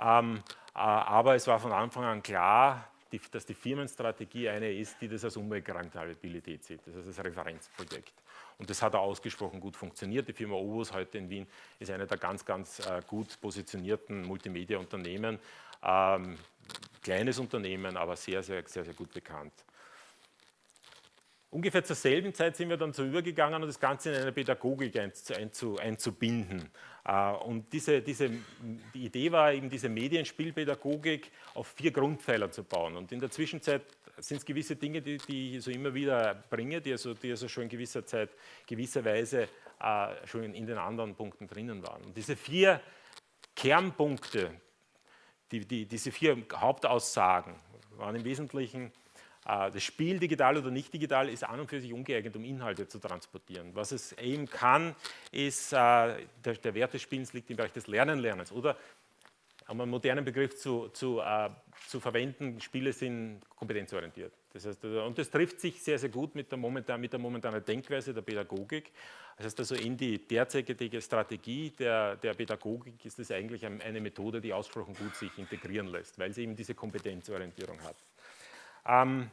Ähm, äh, aber es war von Anfang an klar, dass die Firmenstrategie eine ist, die das als Umweltrentabilität sieht, das ist das Referenzprojekt. Und das hat auch ausgesprochen gut funktioniert. Die Firma Ovus heute in Wien ist eine der ganz, ganz gut positionierten Multimedia-Unternehmen. Kleines Unternehmen, aber sehr, sehr, sehr, sehr gut bekannt. Ungefähr zur selben Zeit sind wir dann so übergegangen, das Ganze in eine Pädagogik einzubinden. Äh, und diese, diese, die Idee war eben, diese Medienspielpädagogik auf vier Grundpfeiler zu bauen. Und in der Zwischenzeit sind es gewisse Dinge, die, die ich so immer wieder bringe, die also, die also schon in gewisser Zeit, gewisserweise äh, schon in den anderen Punkten drinnen waren. Und diese vier Kernpunkte, die, die, diese vier Hauptaussagen waren im Wesentlichen, äh, das Spiel digital oder nicht digital ist an und für sich ungeeignet, um Inhalte zu transportieren. Was es eben kann, ist, äh, der, der Wert des Spielens liegt im Bereich des Lernen-Lernens oder um einen modernen Begriff zu, zu, äh, zu verwenden, Spiele sind kompetenzorientiert. Das heißt, also, und das trifft sich sehr, sehr gut mit der, momentan, mit der momentanen Denkweise der Pädagogik. Das heißt also, in die derzeitige Strategie der, der Pädagogik ist es eigentlich eine Methode, die ausgesprochen gut sich integrieren lässt, weil sie eben diese Kompetenzorientierung hat. Ähm,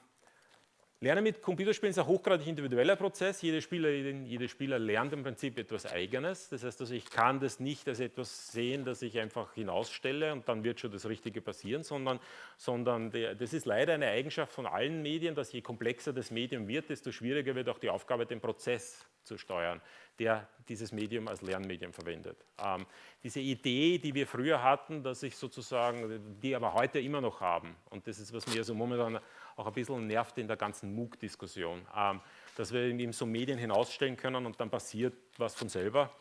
Lernen mit Computerspielen ist ein hochgradig individueller Prozess. Jede Spielerin, jede Spieler lernt im Prinzip etwas Eigenes. Das heißt, also ich kann das nicht als etwas sehen, das ich einfach hinausstelle und dann wird schon das Richtige passieren, sondern, sondern der, das ist leider eine Eigenschaft von allen Medien, dass je komplexer das Medium wird, desto schwieriger wird auch die Aufgabe, den Prozess zu steuern, der dieses Medium als Lernmedium verwendet. Ähm, diese Idee, die wir früher hatten, dass ich sozusagen, die aber heute immer noch haben, und das ist, was mir so momentan auch ein bisschen nervt in der ganzen MOOC-Diskussion, ähm, dass wir eben so Medien hinausstellen können und dann passiert was von selber.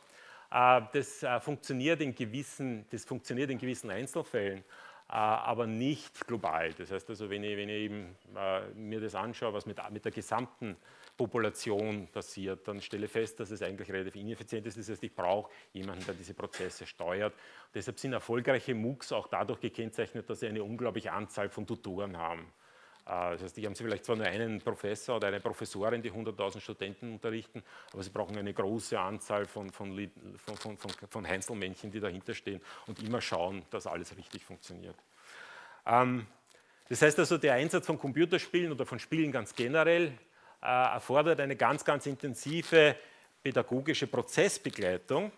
Äh, das, äh, funktioniert in gewissen, das funktioniert in gewissen Einzelfällen, äh, aber nicht global. Das heißt also, wenn ich, wenn ich eben, mir das anschaue, was mit, mit der gesamten Population passiert, dann stelle fest, dass es eigentlich relativ ineffizient ist. Das heißt, ich brauche jemanden, der diese Prozesse steuert. Deshalb sind erfolgreiche MOOCs auch dadurch gekennzeichnet, dass sie eine unglaubliche Anzahl von Tutoren haben. Äh, das heißt, die haben sie vielleicht zwar nur einen Professor oder eine Professorin, die 100.000 Studenten unterrichten, aber sie brauchen eine große Anzahl von, von, von, von, von Heinzelmännchen, die dahinter stehen und immer schauen, dass alles richtig funktioniert. Ähm, das heißt also, der Einsatz von Computerspielen oder von Spielen ganz generell erfordert eine ganz, ganz intensive pädagogische Prozessbegleitung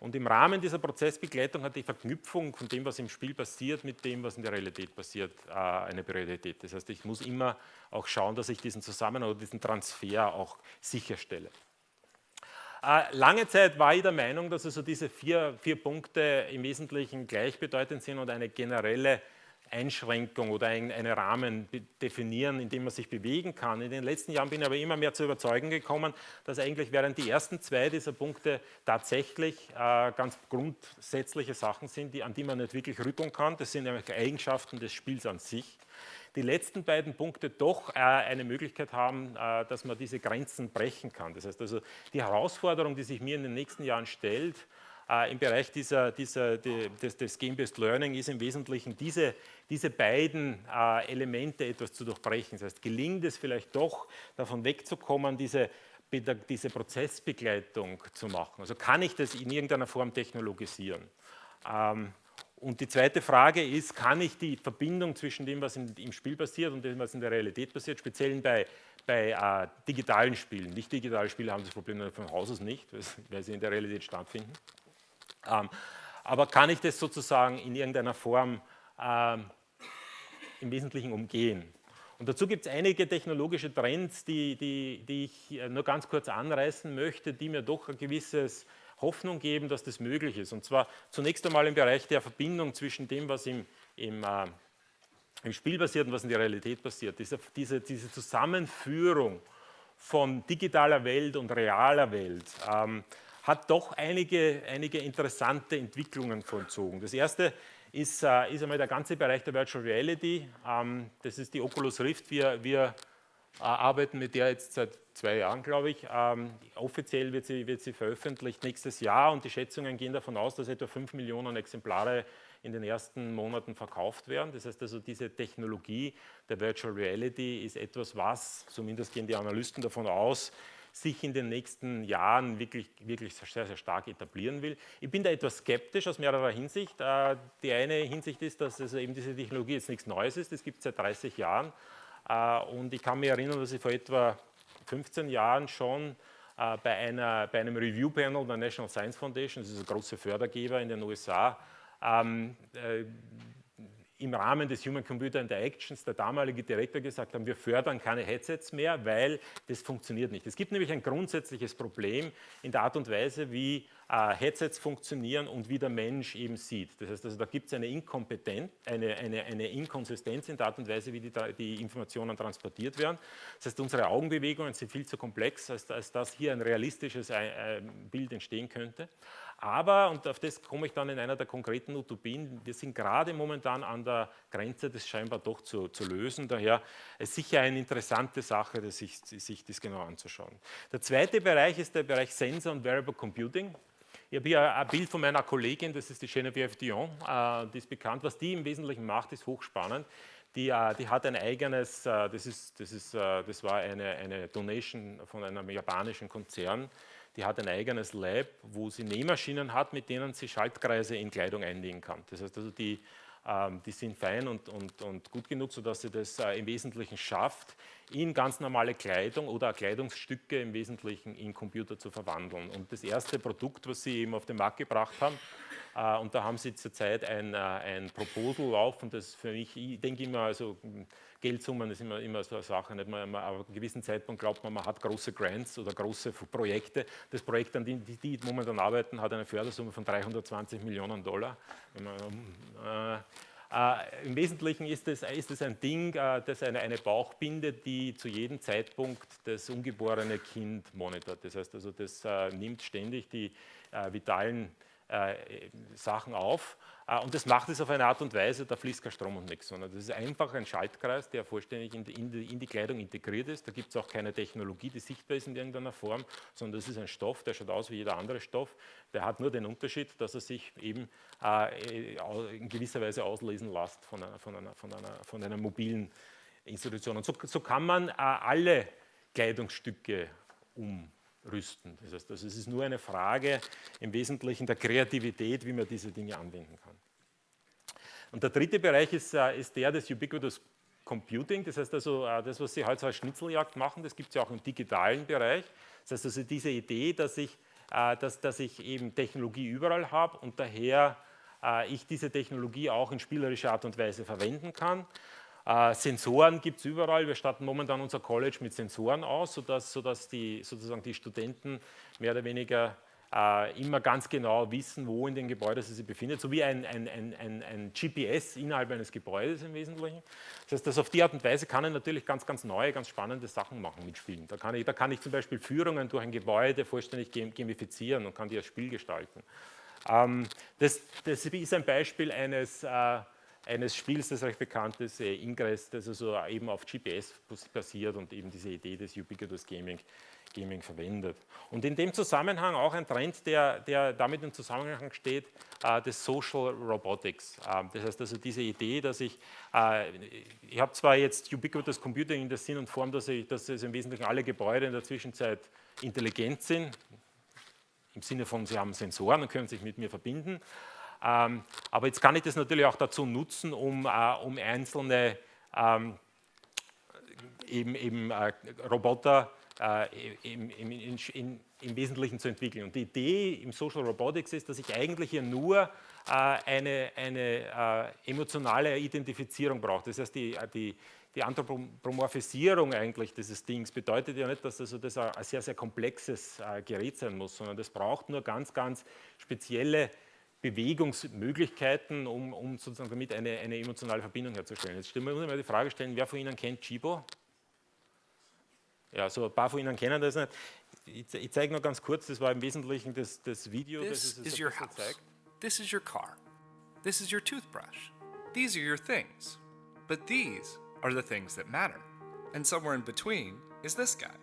und im Rahmen dieser Prozessbegleitung hat die Verknüpfung von dem, was im Spiel passiert, mit dem, was in der Realität passiert, äh, eine Priorität. Das heißt, ich muss immer auch schauen, dass ich diesen Zusammenhang oder diesen Transfer auch sicherstelle. Äh, lange Zeit war ich der Meinung, dass also diese vier, vier Punkte im Wesentlichen gleichbedeutend sind und eine generelle Einschränkung oder einen Rahmen definieren, in dem man sich bewegen kann. In den letzten Jahren bin ich aber immer mehr zu überzeugen gekommen, dass eigentlich während die ersten zwei dieser Punkte tatsächlich äh, ganz grundsätzliche Sachen sind, die, an die man nicht wirklich rütteln kann. Das sind nämlich Eigenschaften des Spiels an sich. Die letzten beiden Punkte doch äh, eine Möglichkeit haben, äh, dass man diese Grenzen brechen kann. Das heißt also, die Herausforderung, die sich mir in den nächsten Jahren stellt, äh, im Bereich dieser, dieser, die, des, des Game-Based Learning ist im Wesentlichen diese, diese beiden äh, Elemente etwas zu durchbrechen. Das heißt, gelingt es vielleicht doch, davon wegzukommen, diese, diese Prozessbegleitung zu machen. Also kann ich das in irgendeiner Form technologisieren? Ähm, und die zweite Frage ist, kann ich die Verbindung zwischen dem, was in, im Spiel passiert und dem, was in der Realität passiert, speziell bei, bei äh, digitalen Spielen, nicht digitale Spiele haben das Problem von Haus aus nicht, weil sie in der Realität stattfinden, aber kann ich das sozusagen in irgendeiner Form ähm, im Wesentlichen umgehen? Und dazu gibt es einige technologische Trends, die, die, die ich äh, nur ganz kurz anreißen möchte, die mir doch ein gewisses Hoffnung geben, dass das möglich ist. Und zwar zunächst einmal im Bereich der Verbindung zwischen dem, was im, im, äh, im Spiel passiert und was in der Realität passiert. Diese, diese, diese Zusammenführung von digitaler Welt und realer Welt. Ähm, hat doch einige, einige interessante Entwicklungen vollzogen. Das erste ist, äh, ist einmal der ganze Bereich der Virtual Reality. Ähm, das ist die Oculus Rift. Wir, wir äh, arbeiten mit der jetzt seit zwei Jahren, glaube ich. Ähm, offiziell wird sie, wird sie veröffentlicht nächstes Jahr und die Schätzungen gehen davon aus, dass etwa 5 Millionen Exemplare in den ersten Monaten verkauft werden. Das heißt also, diese Technologie der Virtual Reality ist etwas, was, zumindest gehen die Analysten davon aus, sich in den nächsten Jahren wirklich, wirklich sehr, sehr stark etablieren will. Ich bin da etwas skeptisch aus mehrerer Hinsicht. Äh, die eine Hinsicht ist, dass also eben diese Technologie jetzt nichts Neues ist, das gibt es seit 30 Jahren. Äh, und ich kann mich erinnern, dass ich vor etwa 15 Jahren schon äh, bei, einer, bei einem Review-Panel der National Science Foundation, das ist ein großer Fördergeber in den USA, ähm, im Rahmen des Human Computer Interactions der damalige Direktor gesagt haben, wir fördern keine Headsets mehr, weil das funktioniert nicht. Es gibt nämlich ein grundsätzliches Problem in der Art und Weise, wie äh, Headsets funktionieren und wie der Mensch eben sieht. Das heißt, also, da gibt es eine eine, eine, eine Inkonsistenz in der Art und Weise, wie die, die, Informationen transportiert werden. Das heißt, unsere Augenbewegungen sind viel zu komplex, als, als dass hier ein realistisches äh, Bild entstehen könnte. Aber, und auf das komme ich dann in einer der konkreten Utopien, wir sind gerade momentan an der Grenze, das scheinbar doch zu, zu lösen. Daher ist sicher eine interessante Sache, das sich, sich das genau anzuschauen. Der zweite Bereich ist der Bereich Sensor und Variable Computing. Ich habe hier ein Bild von meiner Kollegin, das ist die Geneviève Dion, äh, die ist bekannt. Was die im Wesentlichen macht, ist hochspannend. Die, äh, die, hat ein eigenes, äh, das, ist, das, ist, das war eine, eine Donation von einem japanischen Konzern, die hat ein eigenes Lab, wo sie Nähmaschinen hat, mit denen sie Schaltkreise in Kleidung einlegen kann. Das heißt also, die, ähm, die sind fein und, und, und, gut genug, sodass sie das äh, im Wesentlichen schafft, in ganz normale Kleidung oder Kleidungsstücke im Wesentlichen in Computer zu verwandeln. Und das erste Produkt, was sie eben auf den Markt gebracht haben, und da haben sie zurzeit ein, äh, ein Proposal laufen, das für mich, ich denke immer, also Geldsummen ist immer, immer so eine Sache. Nicht? Man, man, auf einem gewissen Zeitpunkt glaubt man, man hat große Grants oder große Projekte. Das Projekt, an dem die, die momentan arbeiten, hat eine Fördersumme von 320 Millionen Dollar. Man, äh, äh, Im Wesentlichen ist es, ist ein Ding, äh, das eine, eine Bauchbinde, die zu jedem Zeitpunkt das ungeborene Kind monitort. Das heißt also, das äh, nimmt ständig die äh, vitalen äh, Sachen auf äh, und das macht es auf eine Art und Weise, da fließt kein Strom und nichts, sondern das ist einfach ein Schaltkreis, der vollständig in die, in die, in die Kleidung integriert ist. Da gibt es auch keine Technologie, die sichtbar ist in irgendeiner Form, sondern das ist ein Stoff, der schaut aus wie jeder andere Stoff. Der hat nur den Unterschied, dass er sich eben äh, in gewisser Weise auslesen lässt von einer, von einer, von einer, von einer mobilen Institution. Und so, so kann man alle Kleidungsstücke um rüsten. Das heißt, also es ist nur eine Frage im Wesentlichen der Kreativität, wie man diese Dinge anwenden kann. Und der dritte Bereich ist, äh, ist der des Ubiquitous Computing, das heißt also, äh, das, was Sie heute als Schnitzeljagd machen, das gibt es ja auch im digitalen Bereich. Das heißt also, diese Idee, dass ich, äh, dass, dass ich eben Technologie überall habe und daher ich diese Technologie auch in spielerischer Art und Weise verwenden kann. Äh, Sensoren gibt es überall. Wir starten momentan unser College mit Sensoren aus, sodass, sodass die, sozusagen die Studenten mehr oder weniger äh, immer ganz genau wissen, wo in den Gebäuden sie sich befinden, so wie ein, ein, ein, ein, GPS innerhalb eines Gebäudes im Wesentlichen. Das heißt, dass auf die Art und Weise kann ich natürlich ganz, ganz neue, ganz spannende Sachen machen mit Spielen. Da kann ich, da kann ich zum Beispiel Führungen durch ein Gebäude vollständig gamifizieren und kann die als Spiel gestalten. Ähm, das, das, ist ein Beispiel eines äh, eines Spiels, das recht bekannt ist, äh, Ingress, das also eben auf GPS basiert und eben diese Idee des Ubiquitous Gaming, Gaming verwendet. Und in dem Zusammenhang auch ein Trend, der, der damit im Zusammenhang steht, äh, des Social Robotics. Äh, das heißt also diese Idee, dass ich, äh, ich habe zwar jetzt Ubiquitous Computing in der Sinn und Form, dass, ich, dass es im Wesentlichen alle Gebäude in der Zwischenzeit intelligent sind, im Sinne von, sie haben Sensoren und können sich mit mir verbinden, aber jetzt kann ich das natürlich auch dazu nutzen, um, äh, um einzelne ähm, eben, eben äh, Roboter äh, im, im, in, im, Wesentlichen zu entwickeln. Und die Idee im Social Robotics ist, dass ich eigentlich hier nur äh, eine, eine äh, emotionale Identifizierung brauche. Das heißt, die, die, die Anthropomorphisierung eigentlich dieses Dings bedeutet ja nicht, dass also das ein sehr, sehr komplexes äh, Gerät sein muss, sondern das braucht nur ganz, ganz spezielle Bewegungsmöglichkeiten, um, um sozusagen damit eine, eine, emotionale Verbindung herzustellen. Jetzt muss ich mal die Frage stellen, wer von Ihnen kennt Chibo? Ja, so ein paar von Ihnen kennen das nicht. Ich, ich zeige noch ganz kurz, das war im Wesentlichen das, das Video, This das is your house. zeigt. This is your car. This is your toothbrush. These are your things. But these are the things that matter. And somewhere in between is this guy.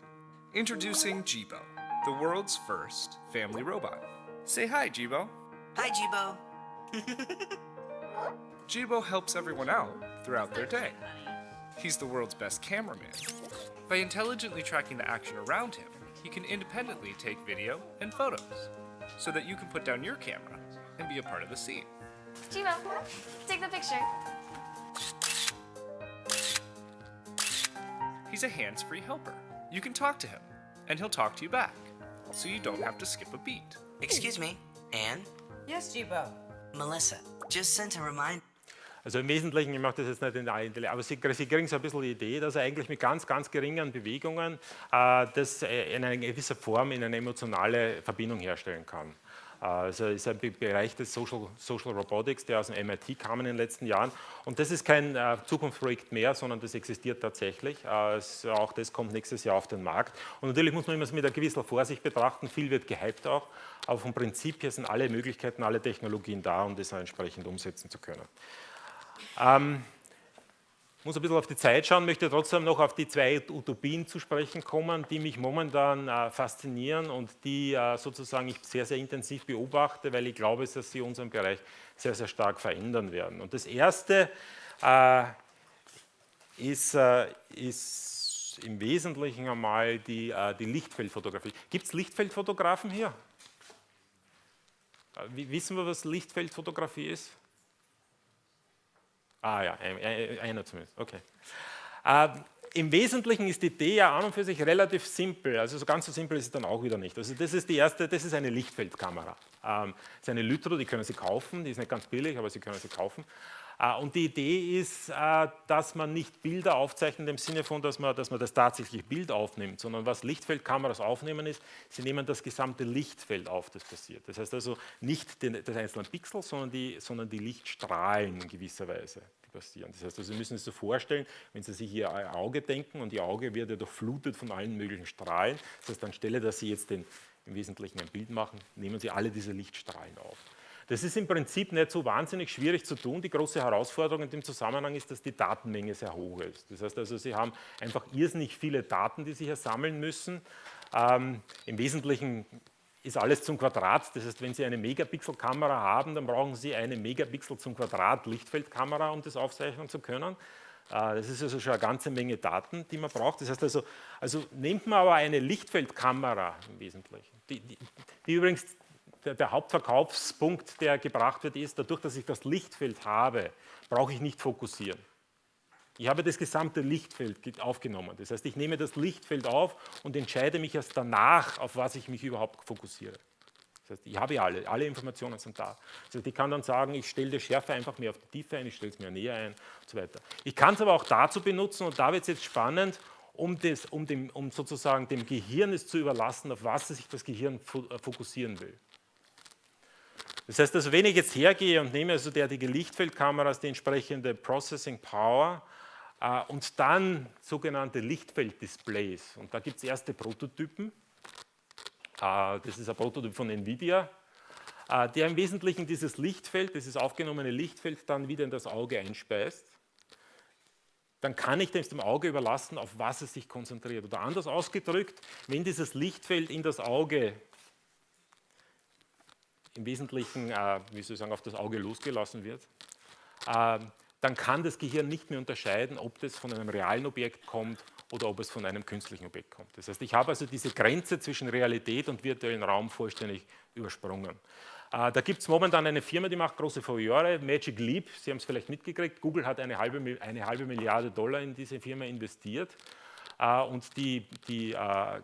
Introducing Jibo, the world's first family robot. Say hi, Jibo. Hi, Jibo. (laughs) Jibo helps everyone out throughout their day. He's the world's best cameraman. By intelligently tracking the action around him, he can independently take video and photos, so that you can put down your camera and be a part of the scene. Jibo, take the picture. He's a hands-free helper. You can talk to him, and he'll talk to you back, so you don't have to skip a beat. Excuse me, Anne? Yes, Jibo. Melissa, just sent a reminder. Also im Wesentlichen, ich mache das jetzt nicht in allen Details, aber Sie, Sie, kriegen so ein bisschen die Idee, dass er eigentlich mit ganz, ganz geringen Bewegungen äh, das äh, in einer gewisser Form in eine emotionale Verbindung herstellen kann. Also ist ein Bereich des Social, Social, Robotics, der aus dem MIT kam in den letzten Jahren. Und das ist kein äh, Zukunftsprojekt mehr, sondern das existiert tatsächlich. Äh, es, auch das kommt nächstes Jahr auf den Markt. Und natürlich muss man immer mit einer gewissen Vorsicht betrachten. Viel wird gehypt auch, aber vom Prinzip her sind alle Möglichkeiten, alle Technologien da, um das entsprechend umsetzen zu können. Ähm, muss ein bisschen auf die Zeit schauen, möchte trotzdem noch auf die zwei Utopien zu sprechen kommen, die mich momentan äh, faszinieren und die äh, sozusagen ich sehr, sehr intensiv beobachte, weil ich glaube, dass sie unseren Bereich sehr, sehr stark verändern werden. Und das erste äh, ist, äh, ist, im Wesentlichen einmal die, äh, die Lichtfeldfotografie. Gibt es Lichtfeldfotografen hier? Äh, wissen wir, was Lichtfeldfotografie ist? Ah ja, einer zumindest, okay. Äh, Im Wesentlichen ist die Idee ja an und für sich relativ simpel, also so ganz so simpel ist es dann auch wieder nicht. Also das ist die erste, das ist eine Lichtfeldkamera. Ähm, das ist eine Lytro, die können Sie kaufen, die ist nicht ganz billig, aber Sie können sie kaufen. Äh, und die Idee ist, äh, dass man nicht Bilder aufzeichnet im Sinne von, dass man, dass man das tatsächlich Bild aufnimmt, sondern was Lichtfeldkameras aufnehmen ist, sie nehmen das gesamte Lichtfeld auf, das passiert. Das heißt also nicht den, das einzelne Pixel, sondern die, sondern die Lichtstrahlen in gewisser Weise, die passieren. Das heißt also, Sie müssen sich so vorstellen, wenn Sie sich Ihr Auge denken und Ihr Auge wird ja durchflutet von allen möglichen Strahlen, das heißt anstelle, dass Sie jetzt den, im Wesentlichen ein Bild machen, nehmen Sie alle diese Lichtstrahlen auf. Das ist im Prinzip nicht so wahnsinnig schwierig zu tun. Die große Herausforderung in dem Zusammenhang ist, dass die Datenmenge sehr hoch ist. Das heißt also, Sie haben einfach irrsinnig viele Daten, die Sie hier sammeln müssen. Ähm, Im Wesentlichen ist alles zum Quadrat. Das heißt, wenn Sie eine Megapixel-Kamera haben, dann brauchen Sie eine Megapixel zum Quadrat Lichtfeldkamera, um das aufzeichnen zu können. Äh, das ist also schon eine ganze Menge Daten, die man braucht. Das heißt also, also nimmt man aber eine Lichtfeldkamera im Wesentlichen, die, die, die übrigens der, der, Hauptverkaufspunkt, der gebracht wird, ist, dadurch, dass ich das Lichtfeld habe, brauche ich nicht fokussieren. Ich habe das gesamte Lichtfeld aufgenommen. Das heißt, ich nehme das Lichtfeld auf und entscheide mich erst danach, auf was ich mich überhaupt fokussiere. Das heißt, ich habe alle, alle Informationen sind da. Das heißt, ich kann dann sagen, ich stelle die Schärfe einfach mehr auf die Tiefe ein, ich stelle es mehr näher ein und so weiter. Ich kann es aber auch dazu benutzen, und da wird es jetzt spannend, um, das, um, dem, um sozusagen dem Gehirn es zu überlassen, auf was sich das Gehirn äh, fokussieren will. Das heißt also, wenn ich jetzt hergehe und nehme also derartige Lichtfeldkameras die entsprechende Processing Power äh, und dann sogenannte Lichtfelddisplays, und da gibt es erste Prototypen, äh, das ist ein Prototyp von NVIDIA, äh, der im Wesentlichen dieses Lichtfeld, dieses aufgenommene Lichtfeld dann wieder in das Auge einspeist, dann kann ich dem Auge überlassen, auf was es sich konzentriert. Oder anders ausgedrückt, wenn dieses Lichtfeld in das Auge im Wesentlichen, äh, wie soll ich sagen, auf das Auge losgelassen wird, äh, dann kann das Gehirn nicht mehr unterscheiden, ob das von einem realen Objekt kommt oder ob es von einem künstlichen Objekt kommt. Das heißt, ich habe also diese Grenze zwischen Realität und virtuellen Raum vollständig übersprungen. Äh, da gibt es momentan eine Firma, die macht große Furore, Magic Leap, Sie haben es vielleicht mitgekriegt, Google hat eine halbe, eine halbe Milliarde Dollar in diese Firma investiert äh, und die, die äh,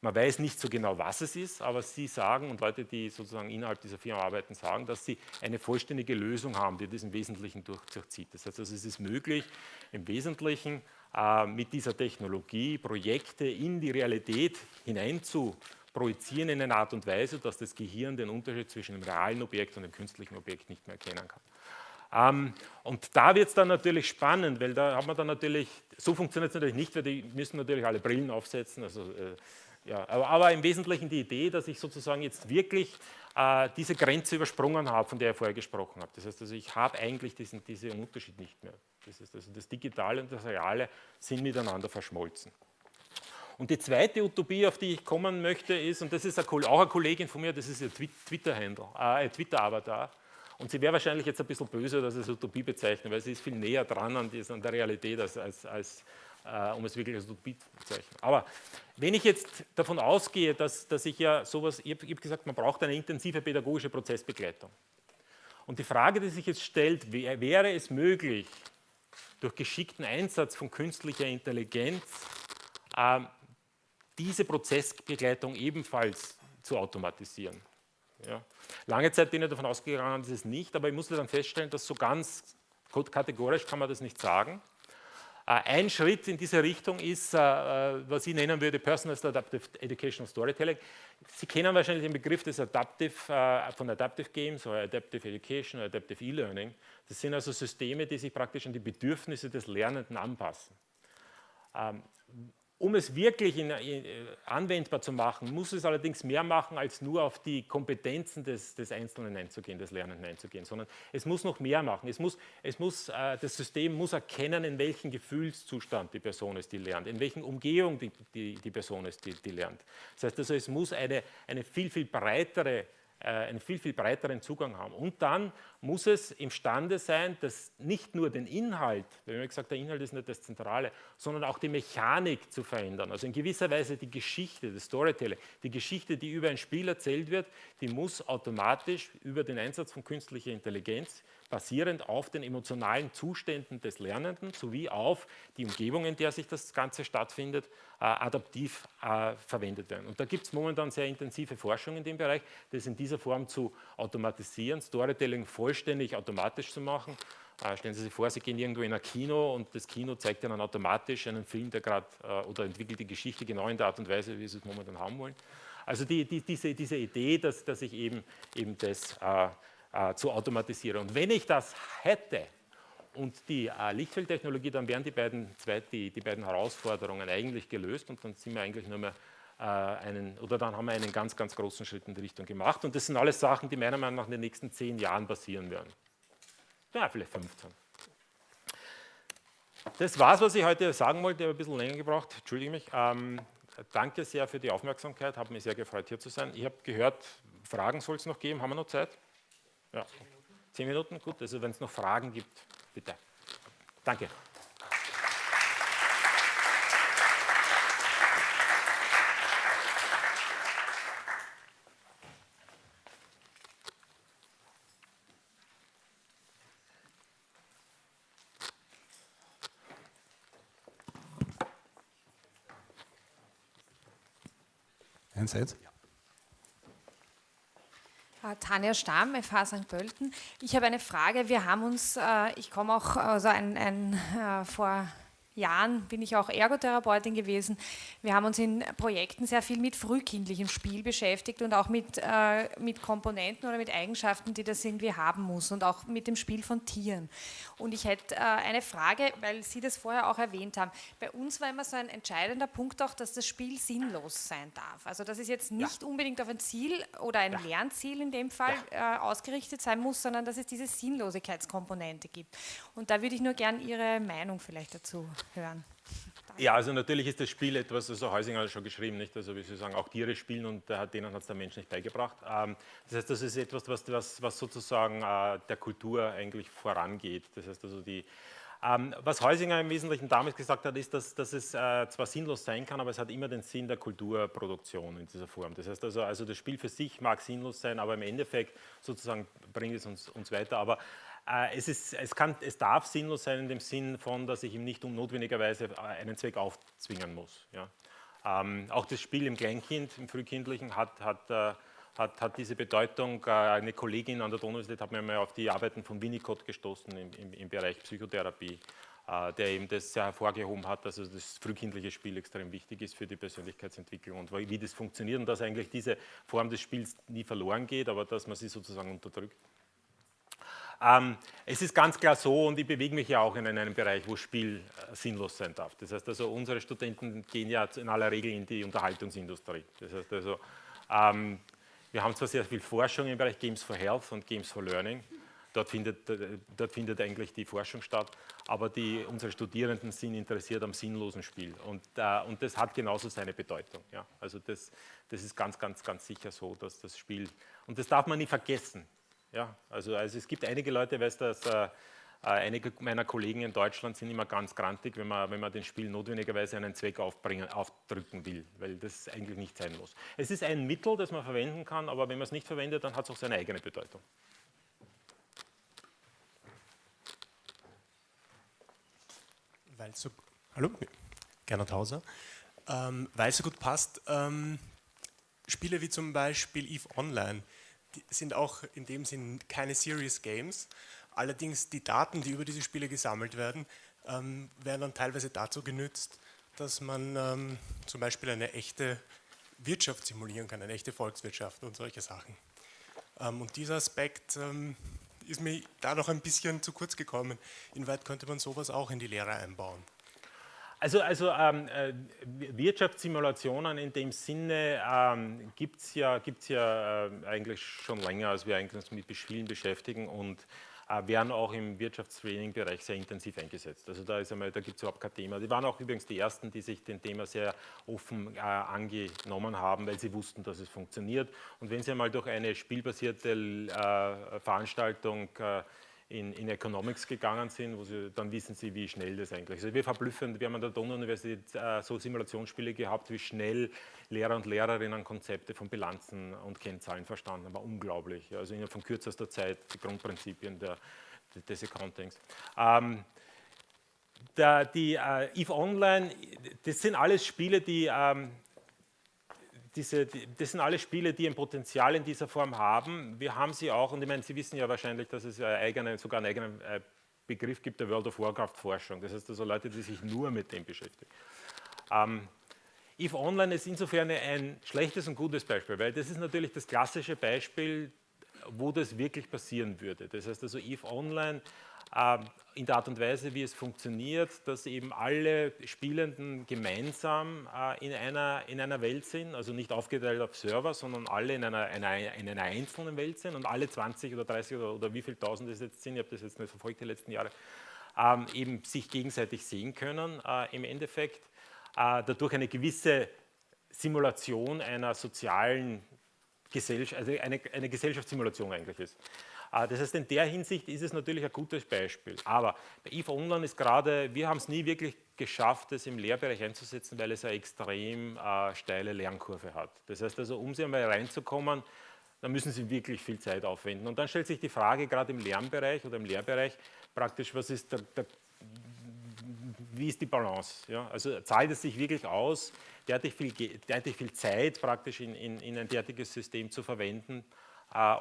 man weiß nicht so genau, was es ist, aber Sie sagen und Leute, die sozusagen innerhalb dieser Firma arbeiten, sagen, dass sie eine vollständige Lösung haben, die das im Wesentlichen durchzieht. Das heißt, also, es ist möglich, im Wesentlichen äh, mit dieser Technologie Projekte in die Realität hinein zu projizieren in einer Art und Weise, dass das Gehirn den Unterschied zwischen dem realen Objekt und dem künstlichen Objekt nicht mehr erkennen kann. Ähm, und da wird es dann natürlich spannend, weil da hat man dann natürlich, so funktioniert es natürlich nicht, weil die müssen natürlich alle Brillen aufsetzen, also äh, Ja, aber, aber, im Wesentlichen die Idee, dass ich sozusagen jetzt wirklich äh, diese Grenze übersprungen habe, von der ich vorher gesprochen habe. Das heißt also, ich habe eigentlich diesen, diesen Unterschied nicht mehr. Das heißt also, das Digitale und das Reale sind miteinander verschmolzen. Und die zweite Utopie, auf die ich kommen möchte, ist, und das ist auch eine Kollegin von mir, das ist ihr Twitter-Handle, äh, Twitter-Avatar. Und sie wäre wahrscheinlich jetzt ein bisschen böse, dass es Utopie bezeichnet, weil sie ist viel näher dran an, an der Realität als, als, als äh, um es wirklich als Utopie zu bezeichnen. Aber wenn ich jetzt davon ausgehe, dass, dass ich ja sowas, ich habe hab gesagt, man braucht eine intensive pädagogische Prozessbegleitung. Und die Frage, die sich jetzt stellt, wäre es möglich, durch geschickten Einsatz von künstlicher Intelligenz äh, diese Prozessbegleitung ebenfalls zu automatisieren. Ja. Lange Zeit bin ich davon ausgegangen, dass es nicht, aber ich musste dann feststellen, dass so ganz kategorisch kann man das nicht sagen. Äh, ein Schritt in diese Richtung ist, äh, äh, was ich nennen würde, Personalized Adaptive Educational Storytelling. Sie kennen wahrscheinlich den Begriff des Adaptive, von Adaptive Games oder Adaptive Education oder Adaptive E-Learning. Das sind also Systeme, die sich praktisch an die Bedürfnisse des Lernenden anpassen. Um es wirklich in, in, anwendbar zu machen, muss es allerdings mehr machen, als nur auf die Kompetenzen des, des, Einzelnen einzugehen, des Lernenden einzugehen, sondern es muss noch mehr machen. Es muss, es muss, äh, das System muss erkennen, in welchem Gefühlszustand die Person ist, die lernt, in welchen Umgehung die, die, die Person ist, die, die, lernt. Das heißt also, es muss eine, eine viel, viel breitere äh, einen viel, viel breiteren Zugang haben. Und dann muss es imstande sein, dass nicht nur den Inhalt, wir haben gesagt, der Inhalt ist nicht das Zentrale, sondern auch die Mechanik zu verändern. Also in gewisser Weise die Geschichte, das Storytelling, die Geschichte, die über ein Spiel erzählt wird, die muss automatisch über den Einsatz von künstlicher Intelligenz basierend auf den emotionalen Zuständen des Lernenden sowie auf die Umgebung, in der sich das Ganze stattfindet, äh, adaptiv äh, verwendet werden. Und da gibt es momentan sehr intensive Forschung in dem Bereich, das in dieser Form zu automatisieren, Storytelling vollständig automatisch zu machen. Äh, stellen Sie sich vor, Sie gehen irgendwo in ein Kino und das Kino zeigt Ihnen automatisch einen Film, der gerade oder entwickelt die Geschichte genau in der Art und Weise, wie Sie es momentan haben wollen. Also die, die, diese, diese Idee, dass, dass ich eben, eben das äh, zu automatisieren. Und wenn ich das hätte und die äh, Lichtfeldtechnologie, dann wären die beiden, zwei, die, die beiden Herausforderungen eigentlich gelöst und dann sind wir eigentlich nur mehr äh, einen, oder dann haben wir einen ganz, ganz großen Schritt in die Richtung gemacht. Und das sind alles Sachen, die meiner Meinung nach in den nächsten zehn Jahren passieren werden. Ja, vielleicht 15. Das war es, was ich heute sagen wollte. Ich habe ein bisschen länger gebraucht, entschuldige mich. Ähm, danke sehr für die Aufmerksamkeit, habe mich sehr gefreut, hier zu sein. Ich habe gehört, Fragen soll es noch geben. Haben wir noch Zeit? Ja. Zehn Minuten, gut. Also wenn es noch Fragen gibt, bitte. Danke. Einsatz? Äh, Tanja Stamm, FH St. Pölten. Ich habe eine Frage. Wir haben uns, äh, ich komme auch also ein, ein, äh, vor Jahren bin ich auch Ergotherapeutin gewesen. Wir haben uns in Projekten sehr viel mit frühkindlichem Spiel beschäftigt und auch mit, äh, mit Komponenten oder mit Eigenschaften, die das irgendwie haben muss und auch mit dem Spiel von Tieren. Und ich hätte äh, eine Frage, weil Sie das vorher auch erwähnt haben. Bei uns war immer so ein entscheidender Punkt auch, dass das Spiel sinnlos sein darf. Also dass es jetzt nicht ja. unbedingt auf ein Ziel oder ein ja. Lernziel in dem Fall ja. äh, ausgerichtet sein muss, sondern dass es diese Sinnlosigkeitskomponente gibt. Und da würde ich nur gern Ihre Meinung vielleicht dazu hören. Ja, also natürlich ist das Spiel etwas, also Heusinger hat schon geschrieben, nicht? Also wie Sie sagen, auch Tiere spielen und äh, denen hat es der Mensch nicht beigebracht. Ähm, das heißt, das ist etwas, was, was, was sozusagen äh, der Kultur eigentlich vorangeht. Das heißt also die, ähm, was Heusinger im Wesentlichen damals gesagt hat, ist, dass, dass es äh, zwar sinnlos sein kann, aber es hat immer den Sinn der Kulturproduktion in dieser Form. Das heißt also, also das Spiel für sich mag sinnlos sein, aber im Endeffekt sozusagen bringt es uns, uns weiter. Aber es, ist, es, kann, es, darf sinnlos sein in dem Sinn von, dass ich ihm nicht notwendigerweise äh, einen Zweck aufzwingen muss. Ja. Ähm, auch das Spiel im Kleinkind, im Frühkindlichen, hat, hat, äh, hat, hat diese Bedeutung. Äh, eine Kollegin an der Donau-Universität hat mir mal auf die Arbeiten von Winnicott gestoßen im, im, im Bereich Psychotherapie, äh, der eben das sehr hervorgehoben hat, dass also das frühkindliche Spiel extrem wichtig ist für die Persönlichkeitsentwicklung und wie das funktioniert und dass eigentlich diese Form des Spiels nie verloren geht, aber dass man sie sozusagen unterdrückt. Ähm, es ist ganz klar so, und ich bewege mich ja auch in einem Bereich, wo Spiel äh, sinnlos sein darf. Das heißt also, unsere Studenten gehen ja in aller Regel in die Unterhaltungsindustrie. Das heißt also, ähm, wir haben zwar sehr viel Forschung im Bereich Games for Health und Games for Learning, Dort findet, äh, dort findet eigentlich die Forschung statt, aber die, unsere Studierenden sind interessiert am sinnlosen Spiel und, äh, und das hat genauso seine Bedeutung. Ja. Also das, das ist ganz, ganz, ganz sicher so, dass das Spiel, und das darf man nie vergessen. Ja. Also, also es gibt einige Leute, weiß das, äh, einige meiner Kollegen in Deutschland sind immer ganz grantig, wenn man, wenn man den Spiel notwendigerweise einen Zweck aufbringen, aufdrücken will, weil das eigentlich nicht sein muss. Es ist ein Mittel, das man verwenden kann, aber wenn man es nicht verwendet, dann hat es auch seine eigene Bedeutung. weil so, hallo, Gernot Hauser, ähm, weil es so gut passt, ähm, Spiele wie zum Beispiel EVE Online, sind auch in dem Sinn keine Serious Games, allerdings die Daten, die über diese Spiele gesammelt werden, ähm, werden dann teilweise dazu genützt, dass man ähm, zum Beispiel eine echte Wirtschaft simulieren kann, eine echte Volkswirtschaft und solche Sachen. Ähm, und dieser Aspekt ähm, ist mir da noch ein bisschen zu kurz gekommen. Inwieweit könnte man sowas auch in die Lehre einbauen? Also, also ähm, äh, Wirtschaftssimulationen in dem Sinne ähm, gibt es ja, gibt's ja äh, eigentlich schon länger, als wir eigentlich uns mit Spielen beschäftigen und äh, werden auch im Wirtschaftstraining-Bereich sehr intensiv eingesetzt. Also da, da gibt es überhaupt kein Thema. Die waren auch übrigens die Ersten, die sich dem Thema sehr offen äh, angenommen haben, weil sie wussten, dass es funktioniert. Und wenn Sie einmal durch eine spielbasierte äh, Veranstaltung äh, in, in, Economics gegangen sind, wo sie, dann wissen sie, wie schnell das eigentlich ist. Also wir verblüffen, wir haben an der Donau-Universität äh, so Simulationsspiele gehabt, wie schnell Lehrer und Lehrerinnen Konzepte von Bilanzen und Kennzahlen verstanden haben. Unglaublich. Also innerhalb von kürzester Zeit die Grundprinzipien der, des Accountings. Ähm, der, die äh, EVE Online, das sind alles Spiele, die ähm, diese, das sind alle Spiele, die ein Potenzial in dieser Form haben. Wir haben sie auch, und ich meine, Sie wissen ja wahrscheinlich, dass es eigene, sogar einen eigenen äh, Begriff gibt der World of Warcraft Forschung. Das heißt also Leute, die sich nur mit dem beschäftigen. Ähm, EVE Online ist insofern ein schlechtes und gutes Beispiel, weil das ist natürlich das klassische Beispiel, wo das wirklich passieren würde. Das heißt also EVE Online in der Art und Weise, wie es funktioniert, dass eben alle Spielenden gemeinsam äh, in einer, in einer Welt sind, also nicht aufgeteilt auf Server, sondern alle in einer, einer, in einer einzelnen Welt sind und alle 20 oder 30 oder, oder wie viele Tausend es jetzt sind, ich habe das jetzt nicht verfolgt die letzten Jahre, ähm, eben sich gegenseitig sehen können äh, im Endeffekt, äh, dadurch eine gewisse Simulation einer sozialen Gesellschaft, also eine, eine Gesellschaftssimulation eigentlich ist. Ah, das heißt, in der Hinsicht ist es natürlich ein gutes Beispiel. Aber bei IFA Online ist gerade, wir haben es nie wirklich geschafft, es im Lehrbereich einzusetzen, weil es eine extrem äh, steile Lernkurve hat. Das heißt also, um sie einmal reinzukommen, dann müssen Sie wirklich viel Zeit aufwenden. Und dann stellt sich die Frage, gerade im Lernbereich oder im Lehrbereich, praktisch, was ist der, der wie ist die Balance? Ja? Also zahlt es sich wirklich aus, derartig viel, derartig viel Zeit praktisch in, in, in ein derartiges System zu verwenden,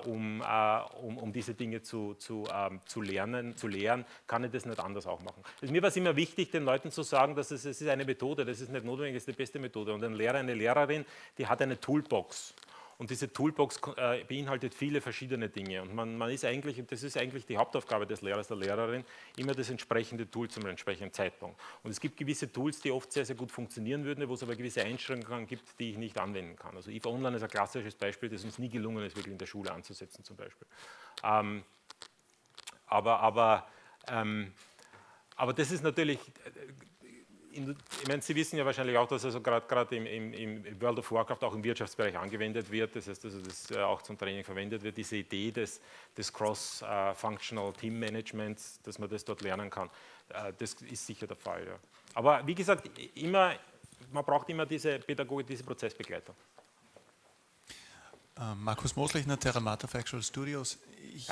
um, äh, um, um, diese Dinge zu, zu, ähm, zu lernen, zu lehren, kann ich das nicht anders auch machen. Also mir war es immer wichtig, den Leuten zu sagen, dass es, es ist eine Methode, das ist nicht notwendig, es ist die beste Methode. Und ein Lehrer, eine Lehrerin, die hat eine Toolbox. Und diese Toolbox äh, beinhaltet viele verschiedene Dinge. Und man, man, ist eigentlich, das ist eigentlich die Hauptaufgabe des Lehrers, der Lehrerin, immer das entsprechende Tool zum entsprechenden Zeitpunkt. Und es gibt gewisse Tools, die oft sehr, sehr gut funktionieren würden, wo es aber gewisse Einschränkungen gibt, die ich nicht anwenden kann. Also IFA Online ist ein klassisches Beispiel, das uns nie gelungen ist, wirklich in der Schule anzusetzen zum Beispiel. Ähm, aber, aber, ähm, aber das ist natürlich ich meine, Sie wissen ja wahrscheinlich auch, dass also gerade im, im, im, World of Warcraft auch im Wirtschaftsbereich angewendet wird, das heißt, also das äh, auch zum Training verwendet wird, diese Idee des, des Cross-Functional Team Managements, dass man das dort lernen kann, äh, das ist sicher der Fall. Ja. Aber wie gesagt, immer, man braucht immer diese Pädagogik, diese Prozessbegleitung. Äh, Markus Moslechner, Terramata Factual Studios. Ich.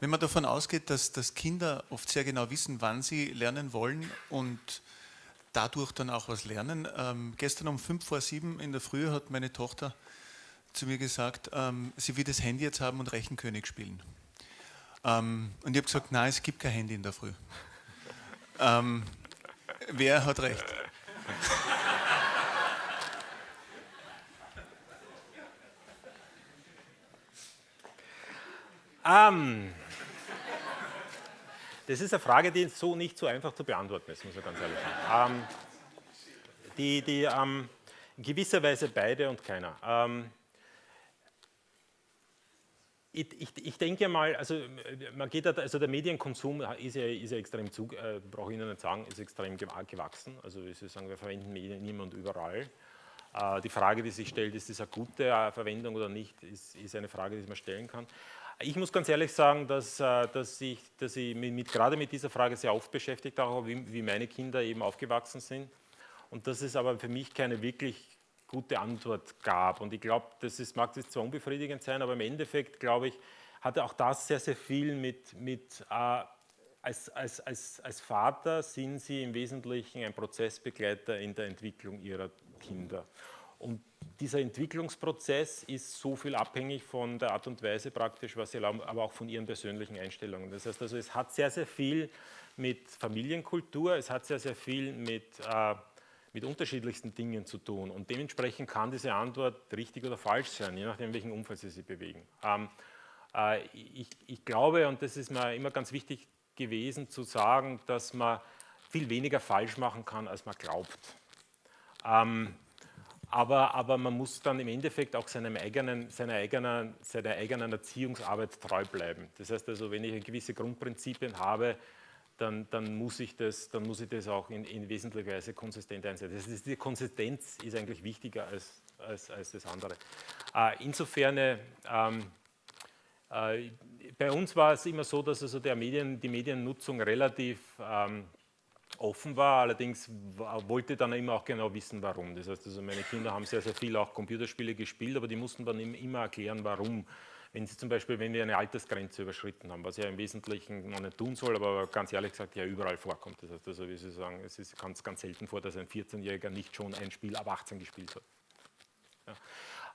Wenn man davon ausgeht, dass, dass Kinder oft sehr genau wissen, wann sie lernen wollen und dadurch dann auch was lernen. Ähm, gestern um fünf vor sieben in der Früh hat meine Tochter zu mir gesagt, ähm, sie will das Handy jetzt haben und Rechenkönig spielen. Ähm, und ich habe gesagt, nein, es gibt kein Handy in der Früh. Ähm, wer hat recht? Um, (laughs) Das ist eine Frage, die so nicht so einfach zu beantworten ist, muss ich ganz ehrlich sagen. Ähm, die, die ähm, in gewisser Weise beide und keiner. Ähm, ich, ich, ich, denke mal, also man geht, also der Medienkonsum ist ja, ist ja extrem zu, äh, brauche ich Ihnen nicht sagen, ist extrem gewachsen. Also Sie sagen, wir verwenden Medien immer und überall. Äh, die Frage, die sich stellt, ist das eine gute äh, Verwendung oder nicht, ist, ist eine Frage, die man stellen kann. Ich muss ganz ehrlich sagen, dass, äh, dass ich, dass ich mit, gerade mit dieser Frage sehr oft beschäftigt habe, wie, wie meine Kinder eben aufgewachsen sind. Und dass es aber für mich keine wirklich gute Antwort gab. Und ich glaube, das ist, mag das zwar unbefriedigend sein, aber im Endeffekt, glaube ich, hatte auch das sehr, sehr viel mit, mit äh, als, als, als, als Vater sind Sie im Wesentlichen ein Prozessbegleiter in der Entwicklung Ihrer Kinder. Und dieser Entwicklungsprozess ist so viel abhängig von der Art und Weise praktisch, was sie erlauben, aber auch von ihren persönlichen Einstellungen. Das heißt also, es hat sehr, sehr viel mit Familienkultur, es hat sehr, sehr viel mit äh, mit unterschiedlichsten Dingen zu tun. Und dementsprechend kann diese Antwort richtig oder falsch sein, je nachdem, in welchem Umfeld Sie sich bewegen. Ähm, äh, ich, ich, glaube, und das ist mir immer ganz wichtig gewesen, zu sagen, dass man viel weniger falsch machen kann, als man glaubt. Ähm, aber, aber, man muss dann im Endeffekt auch seinem eigenen, seiner, eigenen, seiner eigenen Erziehungsarbeit treu bleiben. Das heißt also, wenn ich gewisse Grundprinzipien habe, dann, dann, muss ich das, dann muss ich das auch in, in wesentlicher Weise konsistent einsetzen. Das ist, die Konsistenz ist eigentlich wichtiger als, als, als das andere. Äh, insofern, ähm, äh, bei uns war es immer so, dass also der Medien, die Mediennutzung relativ ähm, offen war, allerdings wollte dann immer auch genau wissen, warum. Das heißt, also meine Kinder haben sehr, sehr viel auch Computerspiele gespielt, aber die mussten dann immer erklären, warum wenn Sie zum Beispiel, wenn wir eine Altersgrenze überschritten haben, was ja im Wesentlichen man nicht tun soll, aber ganz ehrlich gesagt ja überall vorkommt. Das heißt also, wie Sie sagen, es ist ganz, ganz selten vor, dass ein 14-Jähriger nicht schon ein Spiel ab 18 gespielt hat. Ja.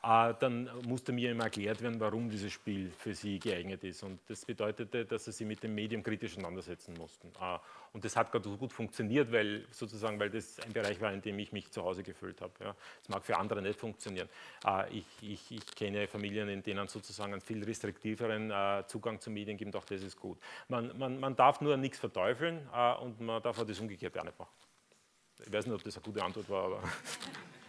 Äh, dann musste mir immer erklärt werden, warum dieses Spiel für sie geeignet ist. Und das bedeutete, dass sie sich mit dem Medium kritisch auseinandersetzen mussten. Äh, und das hat gerade so gut funktioniert, weil sozusagen, weil das ein Bereich war, in dem ich mich zu Hause gefühlt habe. Das mag für andere nicht funktionieren. Äh, ich, ich, ich kenne Familien, in denen sozusagen einen viel restriktiveren Zugang zu Medien gibt, auch das ist gut. Man, man, man darf nur nichts verteufeln und man darf auch das Umgekehrte auch nicht machen. Ich weiß nicht, ob das eine gute Antwort war, aber... (laughs)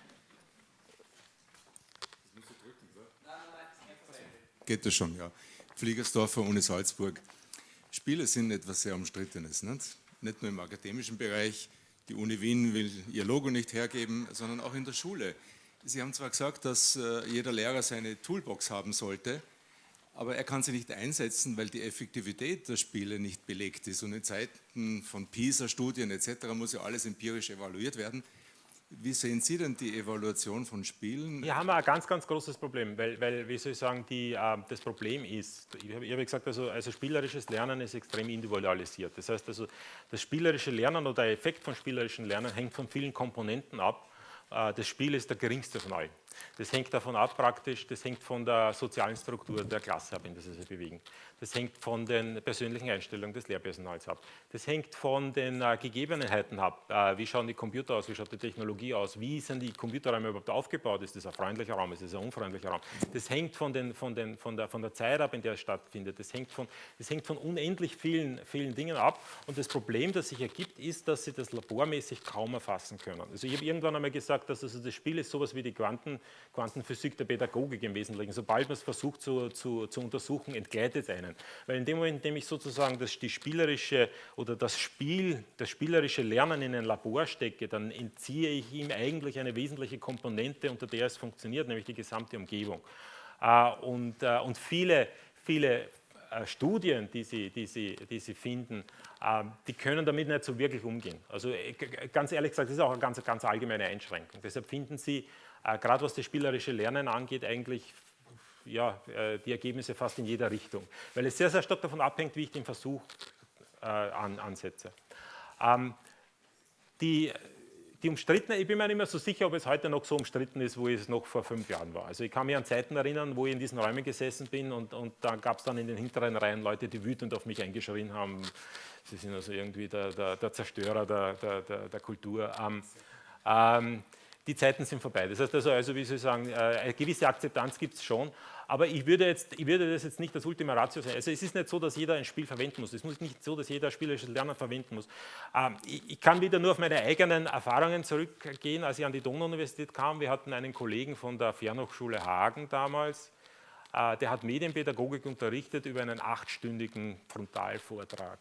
geht das schon, ja. Fliegersdorfer ohne Salzburg. Spiele sind etwas sehr Umstrittenes, nicht? nicht nur im akademischen Bereich. Die Uni Wien will ihr Logo nicht hergeben, sondern auch in der Schule. Sie haben zwar gesagt, dass äh, jeder Lehrer seine Toolbox haben sollte, aber er kann sie nicht einsetzen, weil die Effektivität der Spiele nicht belegt ist. Und in Zeiten von PISA-Studien etc. muss ja alles empirisch evaluiert werden. Wie sehen Sie denn die Evaluation von Spielen? Hier haben wir ein ganz, ganz großes Problem, weil, weil wie soll ich sagen, die, äh, das Problem ist, ich habe, habe gesagt, also, also spielerisches Lernen ist extrem individualisiert. Das heißt also, das spielerische Lernen oder der Effekt von spielerischem Lernen hängt von vielen Komponenten ab. Äh, das Spiel ist der geringste von allen. Das hängt davon ab praktisch, das hängt von der sozialen Struktur der Klasse ab, in der sie sich bewegen. Das hängt von den persönlichen Einstellungen des Lehrpersonals ab. Das hängt von den äh, Gegebenheiten ab. Äh, wie schauen die Computer aus, wie schaut die Technologie aus, wie sind die Computerräume überhaupt aufgebaut, ist das ein freundlicher Raum, ist das ein unfreundlicher Raum. Das hängt von, den, von, den, von, der, von der Zeit ab, in der es stattfindet. Das hängt von, das hängt von unendlich vielen, vielen Dingen ab. Und das Problem, das sich ergibt, ist, dass sie das labormäßig kaum erfassen können. Also ich habe irgendwann einmal gesagt, dass also das Spiel ist sowas wie die Quanten, Quantenphysik der Pädagogik im Wesentlichen. Sobald man es versucht zu, zu, zu untersuchen, entgleitet einen. Weil in dem Moment, in dem ich sozusagen das, die spielerische oder das Spiel, das spielerische Lernen in ein Labor stecke, dann entziehe ich ihm eigentlich eine wesentliche Komponente, unter der es funktioniert, nämlich die gesamte Umgebung. Äh, und, äh, und viele, viele äh, Studien, die Sie, die Sie, die Sie finden, die können damit nicht so wirklich umgehen. Also ganz ehrlich gesagt, das ist auch eine ganz, ganz allgemeine Einschränkung. Deshalb finden Sie, gerade was das spielerische Lernen angeht, eigentlich ja, äh, die Ergebnisse fast in jeder Richtung, weil es sehr, sehr stark davon abhängt, wie ich den Versuch äh, an, ansetze. Ähm, die, die umstrittene, ich bin mir nicht mehr so sicher, ob es heute noch so umstritten ist, wo es noch vor fünf Jahren war. Also ich kann mich an Zeiten erinnern, wo ich in diesen Räumen gesessen bin und, und da gab es dann in den hinteren Reihen Leute, die wütend auf mich eingeschrien haben, sie sind also irgendwie der, der, der Zerstörer der, der, der Kultur. Ähm, ähm, die Zeiten sind vorbei. Das heißt also, also wie Sie sagen, äh, eine gewisse Akzeptanz gibt es schon, aber ich würde, jetzt, ich würde das jetzt nicht das Ultima Ratio sein. Also es ist nicht so, dass jeder ein Spiel verwenden muss. Es ist nicht so, dass jeder spielerisches Lernen verwenden muss. Ähm, ich, kann wieder nur auf meine eigenen Erfahrungen zurückgehen, als ich an die Donau-Universität kam. Wir hatten einen Kollegen von der Fernhochschule Hagen damals, äh, der hat Medienpädagogik unterrichtet über einen achtstündigen Frontalvortrag.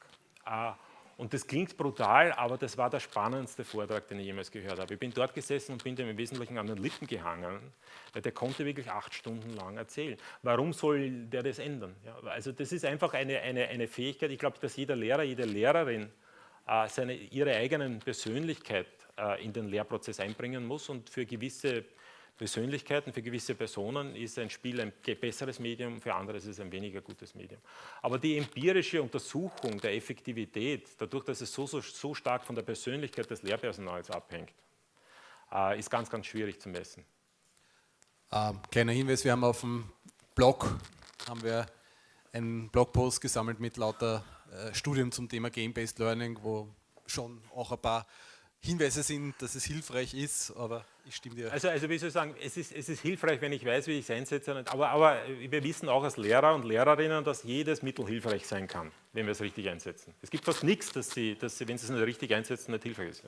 Und das klingt brutal, aber das war der spannendste Vortrag, den ich jemals gehört habe. Ich bin dort gesessen und bin dem im Wesentlichen an den Lippen gehangen, weil der konnte wirklich acht Stunden lang erzählen. Warum soll der das ändern? Ja, also das ist einfach eine, eine, eine Fähigkeit. Ich glaube, dass jeder Lehrer, jede Lehrerin äh, seine, ihre eigenen Persönlichkeit äh, in den Lehrprozess einbringen muss und für gewisse Persönlichkeiten, für gewisse Personen ist ein Spiel ein besseres Medium, für andere ist es ein weniger gutes Medium. Aber die empirische Untersuchung der Effektivität, dadurch, dass es so, so, so stark von der Persönlichkeit des Lehrpersonals abhängt, äh, ist ganz, ganz schwierig zu messen. Ähm, kleiner Hinweis, wir haben auf dem Blog haben wir einen Blogpost gesammelt mit lauter äh, Studien zum Thema Game-Based Learning, wo schon auch ein paar Hinweise sind, dass es hilfreich ist, aber ich stimme dir. Also, also wie soll ich sagen, es ist, es ist hilfreich, wenn ich weiß, wie ich es einsetze, aber, aber wir wissen auch als Lehrer und Lehrerinnen, dass jedes Mittel hilfreich sein kann, wenn wir es richtig einsetzen. Es gibt fast nichts, dass sie, dass sie wenn sie es nicht richtig einsetzen, nicht hilfreich ist.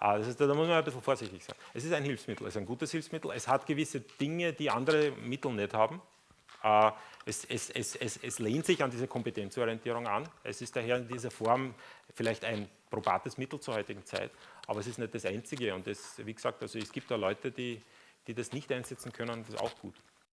Ah, das heißt, da muss man ein bisschen vorsichtig sein. Es ist ein Hilfsmittel, es ist ein gutes Hilfsmittel, es hat gewisse Dinge, die andere Mittel nicht haben. Ah, es, es, es, es, lehnt sich an diese Kompetenzorientierung an. Es ist daher in dieser Form vielleicht ein probates Mittel zur heutigen Zeit, aber es ist nicht das einzige. Und das, wie gesagt, also es gibt da Leute, die, die das nicht einsetzen können, das ist auch gut.